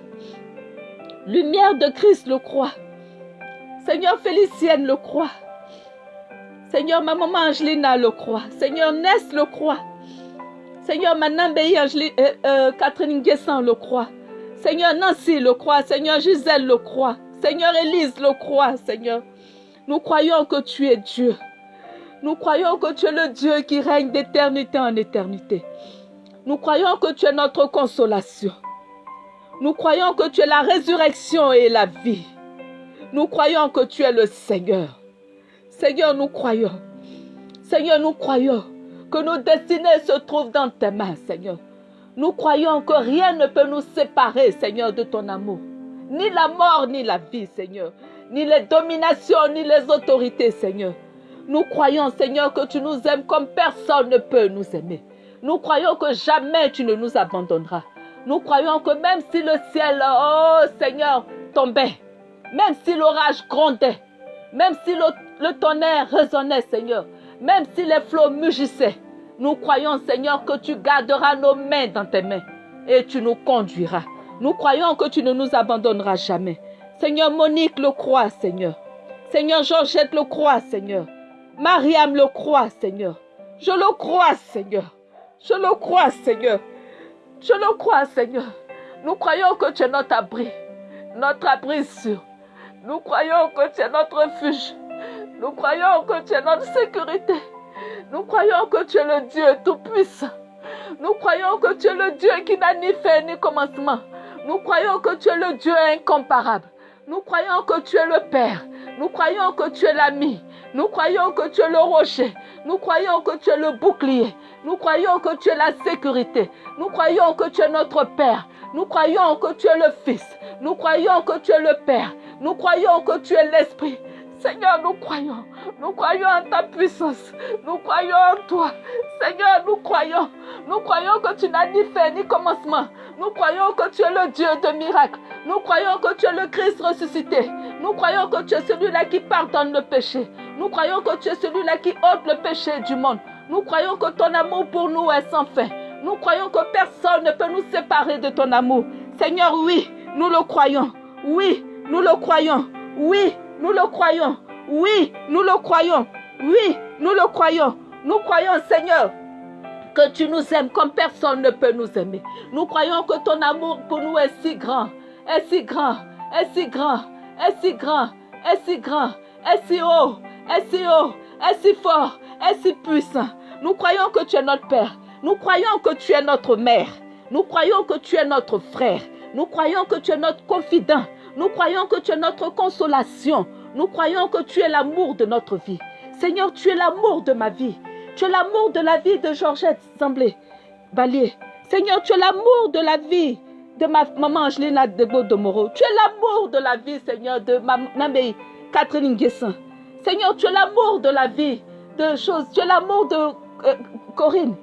Lumière de Christ le croit. Seigneur, Félicienne le croit. Seigneur, ma maman Angelina le croit. Seigneur, Ness le croit. Seigneur, ma euh, euh, Catherine Guessin le croit. Seigneur, Nancy le croit. Seigneur, Gisèle le croit. Seigneur, Élise le croit, Seigneur. Nous croyons que tu es Dieu. Nous croyons que tu es le Dieu qui règne d'éternité en éternité. Nous croyons que tu es notre consolation. Nous croyons que tu es la résurrection et la vie. Nous croyons que tu es le Seigneur. Seigneur, nous croyons. Seigneur, nous croyons que nos destinées se trouvent dans tes mains, Seigneur. Nous croyons que rien ne peut nous séparer, Seigneur, de ton amour. Ni la mort, ni la vie, Seigneur. Ni les dominations, ni les autorités, Seigneur. Nous croyons, Seigneur, que tu nous aimes comme personne ne peut nous aimer. Nous croyons que jamais tu ne nous abandonneras. Nous croyons que même si le ciel, oh Seigneur, tombait, même si l'orage grondait, même si le, tonnerre résonnait, Seigneur, même si les flots mugissaient, nous croyons, Seigneur, que tu garderas nos mains dans tes mains et tu nous conduiras. Nous croyons que tu ne nous abandonneras jamais. Seigneur, Monique le croit, Seigneur. Seigneur, Georgette le croit, Seigneur. Mariam le croit, Seigneur. Je le crois, Seigneur. Je le crois, Seigneur. Je le crois, Seigneur. Nous croyons que tu es notre abri, notre abri sûr. Nous croyons que tu es notre refuge. Nous croyons que tu es notre sécurité. Nous croyons que tu es le Dieu tout-puissant. Nous croyons que tu es le Dieu qui n'a ni fin ni commencement. Nous croyons que tu es le Dieu incomparable. Nous croyons que tu es le Père. Nous croyons que tu es l'ami. Nous croyons que tu es le rocher. Nous croyons que tu es le bouclier. Nous croyons que tu es la sécurité. Nous croyons que tu es notre Père. Nous croyons que tu es le Fils. Nous croyons que tu es le Père. Nous croyons que tu es l'Esprit. Seigneur, nous croyons. Nous croyons en ta puissance. Nous croyons en toi. Seigneur, nous croyons. Nous croyons que tu n'as ni fin ni commencement. Nous croyons que tu es le Dieu de miracles. Nous croyons que tu es le Christ ressuscité. Nous croyons que tu es celui-là qui pardonne le péché. Nous croyons que tu es celui-là qui ôte le péché du monde. Nous croyons que ton amour pour nous est sans fin. Nous croyons que personne ne peut nous séparer de ton amour. Seigneur, oui, nous le croyons. Oui, nous le croyons. Oui, nous le croyons. Oui, nous le croyons. Oui, nous le croyons. Nous croyons, Seigneur, que tu nous aimes comme personne ne peut nous aimer. Nous croyons que ton amour pour nous est si grand, est si grand, est si grand, est si grand, est si grand, est si haut, est si haut, est si fort, est si puissant. Nous croyons que tu es notre Père. Nous croyons que tu es notre mère. Nous croyons que tu es notre frère. Nous croyons que tu es notre confident. Nous croyons que tu es notre consolation. Nous croyons que tu es l'amour de notre vie. Seigneur, tu es l'amour de ma vie. Tu es l'amour de la vie de Georgette Semblé, Balier. Seigneur, tu es l'amour de la vie de ma maman Angelina de Moreau. Tu es l'amour de la vie, Seigneur, de ma maman Catherine Guessin. Seigneur, tu es l'amour de la vie de choses. Tu es l'amour de euh, Corinne.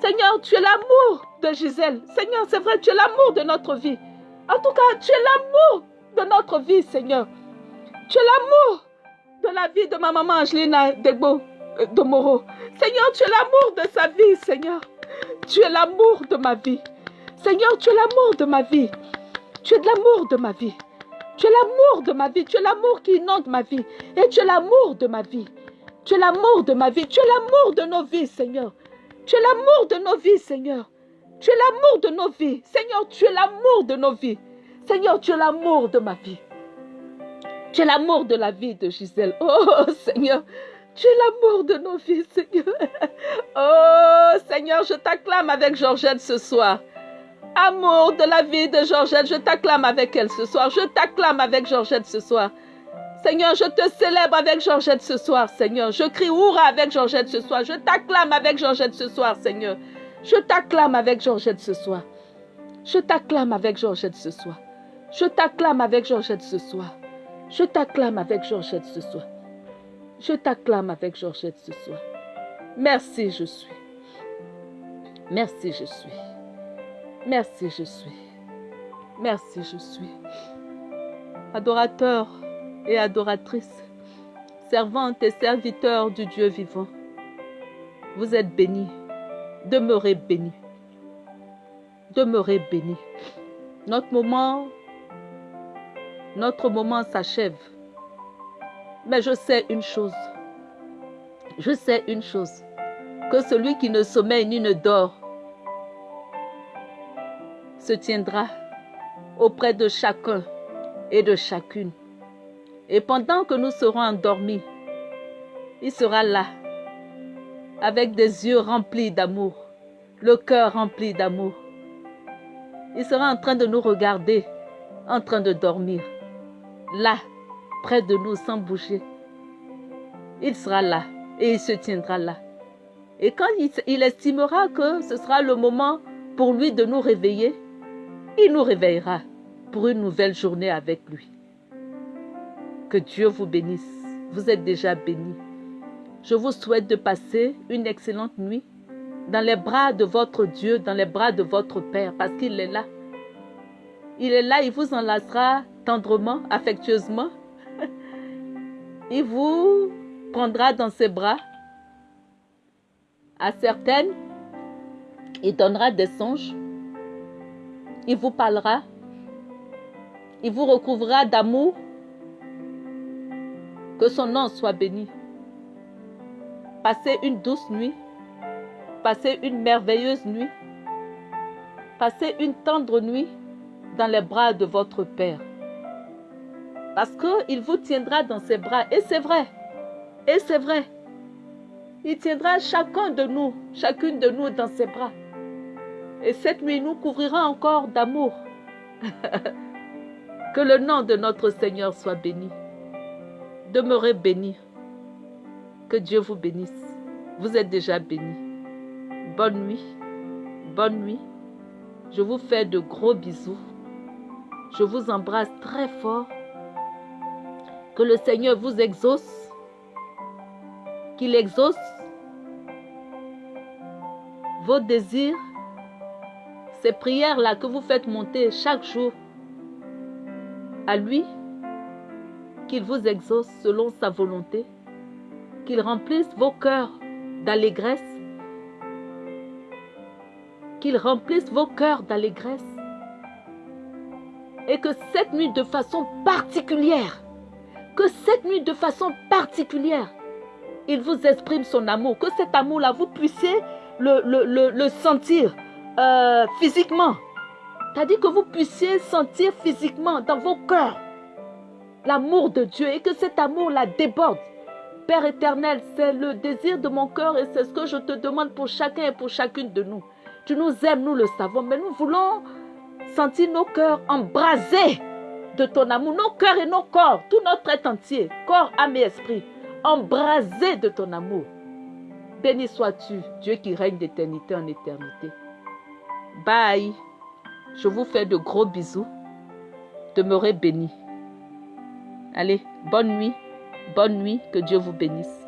Seigneur, tu es l'amour de Gisèle. Seigneur, c'est vrai, tu es l'amour de notre vie. En tout cas, tu es l'amour de notre vie, Seigneur. Tu es l'amour de la vie de ma maman Angelina Degbo euh, de Moro. Seigneur, tu es l'amour de sa vie, Seigneur. Tu es l'amour de ma vie. Seigneur, tu es l'amour de ma vie. Tu es de l'amour de ma vie. Tu es l'amour de ma vie. Tu es l'amour qui inonde ma vie. Et tu es l'amour de ma vie. Tu es l'amour de ma vie. Tu es l'amour de nos vies, Seigneur. Tu es l'amour de nos vies, Seigneur. Tu es l'amour de nos vies. Seigneur, tu es l'amour de nos vies. Seigneur, tu es l'amour de ma vie. Tu es l'amour de la vie de Gisèle. Oh Seigneur, tu es l'amour de nos vies, Seigneur. Oh Seigneur, je t'acclame avec Georgette ce soir. Amour de la vie de Georgette, je t'acclame avec elle ce soir. Je t'acclame avec Georgette ce soir. Seigneur, je te célèbre avec Georgette ce soir, Seigneur. Je crie Oura avec Georgette ce soir. Je t'acclame avec Georgette ce soir, Seigneur. Je t'acclame avec Georgette ce soir. Je t'acclame avec Georgette ce soir. Je t'acclame avec Georgette ce soir. Je t'acclame avec Georgette ce soir. Je t'acclame avec Georgette ce soir. Merci, je suis. Merci, je suis. Merci, je suis. Merci, je suis. Adorateur et adoratrice, servante et serviteur du Dieu vivant, vous êtes bénis. Demeurez bénis. Demeurez bénis. Notre moment, notre moment s'achève. Mais je sais une chose. Je sais une chose. Que celui qui ne sommeille ni ne dort se tiendra auprès de chacun et de chacune. Et pendant que nous serons endormis, il sera là, avec des yeux remplis d'amour, le cœur rempli d'amour. Il sera en train de nous regarder, en train de dormir, là, près de nous, sans bouger. Il sera là et il se tiendra là. Et quand il, estimera que ce sera le moment pour lui de nous réveiller, il nous réveillera pour une nouvelle journée avec lui. Que Dieu vous bénisse. Vous êtes déjà bénis. Je vous souhaite de passer une excellente nuit dans les bras de votre Dieu, dans les bras de votre Père, parce qu'il est là. Il est là, il vous enlacera tendrement, affectueusement. [laughs] Il vous prendra dans ses bras. À certaines, il donnera des songes. Il vous parlera. Il vous recouvrira d'amour. Que son nom soit béni. Passez une douce nuit. Passez une merveilleuse nuit. Passez une tendre nuit dans les bras de votre Père. Parce qu'il vous tiendra dans ses bras. Et c'est vrai. Et c'est vrai. Il tiendra chacun de nous, chacune de nous dans ses bras. Et cette nuit nous couvrira encore d'amour. [laughs] que le nom de notre Seigneur soit béni. Demeurez bénis. Que Dieu vous bénisse. Vous êtes déjà bénis. Bonne nuit. Bonne nuit. Je vous fais de gros bisous. Je vous embrasse très fort. Que le Seigneur vous exauce. Qu'il exauce vos désirs, ces prières-là que vous faites monter chaque jour à lui, qu'il vous exauce selon sa volonté, qu'il remplisse vos cœurs d'allégresse, qu'il remplisse vos cœurs d'allégresse, et que cette nuit de façon particulière, que cette nuit de façon particulière, il vous exprime son amour, que cet amour-là, vous puissiez le, le, le, sentir euh, physiquement. C'est-à-dire que vous puissiez sentir physiquement dans vos cœurs l'amour de Dieu et que cet amour-là déborde. Père éternel, c'est le désir de mon cœur et c'est ce que je te demande pour chacun et pour chacune de nous. Tu nous aimes, nous le savons, mais nous voulons sentir nos cœurs embrasés de ton amour, nos cœurs et nos corps, tout notre être entier, corps, âme et esprit, embrasés de ton amour. Béni sois-tu, Dieu qui règne d'éternité en éternité. Bye. Je vous fais de gros bisous. Demeurez bénis. Allez, bonne nuit. Bonne nuit. Que Dieu vous bénisse.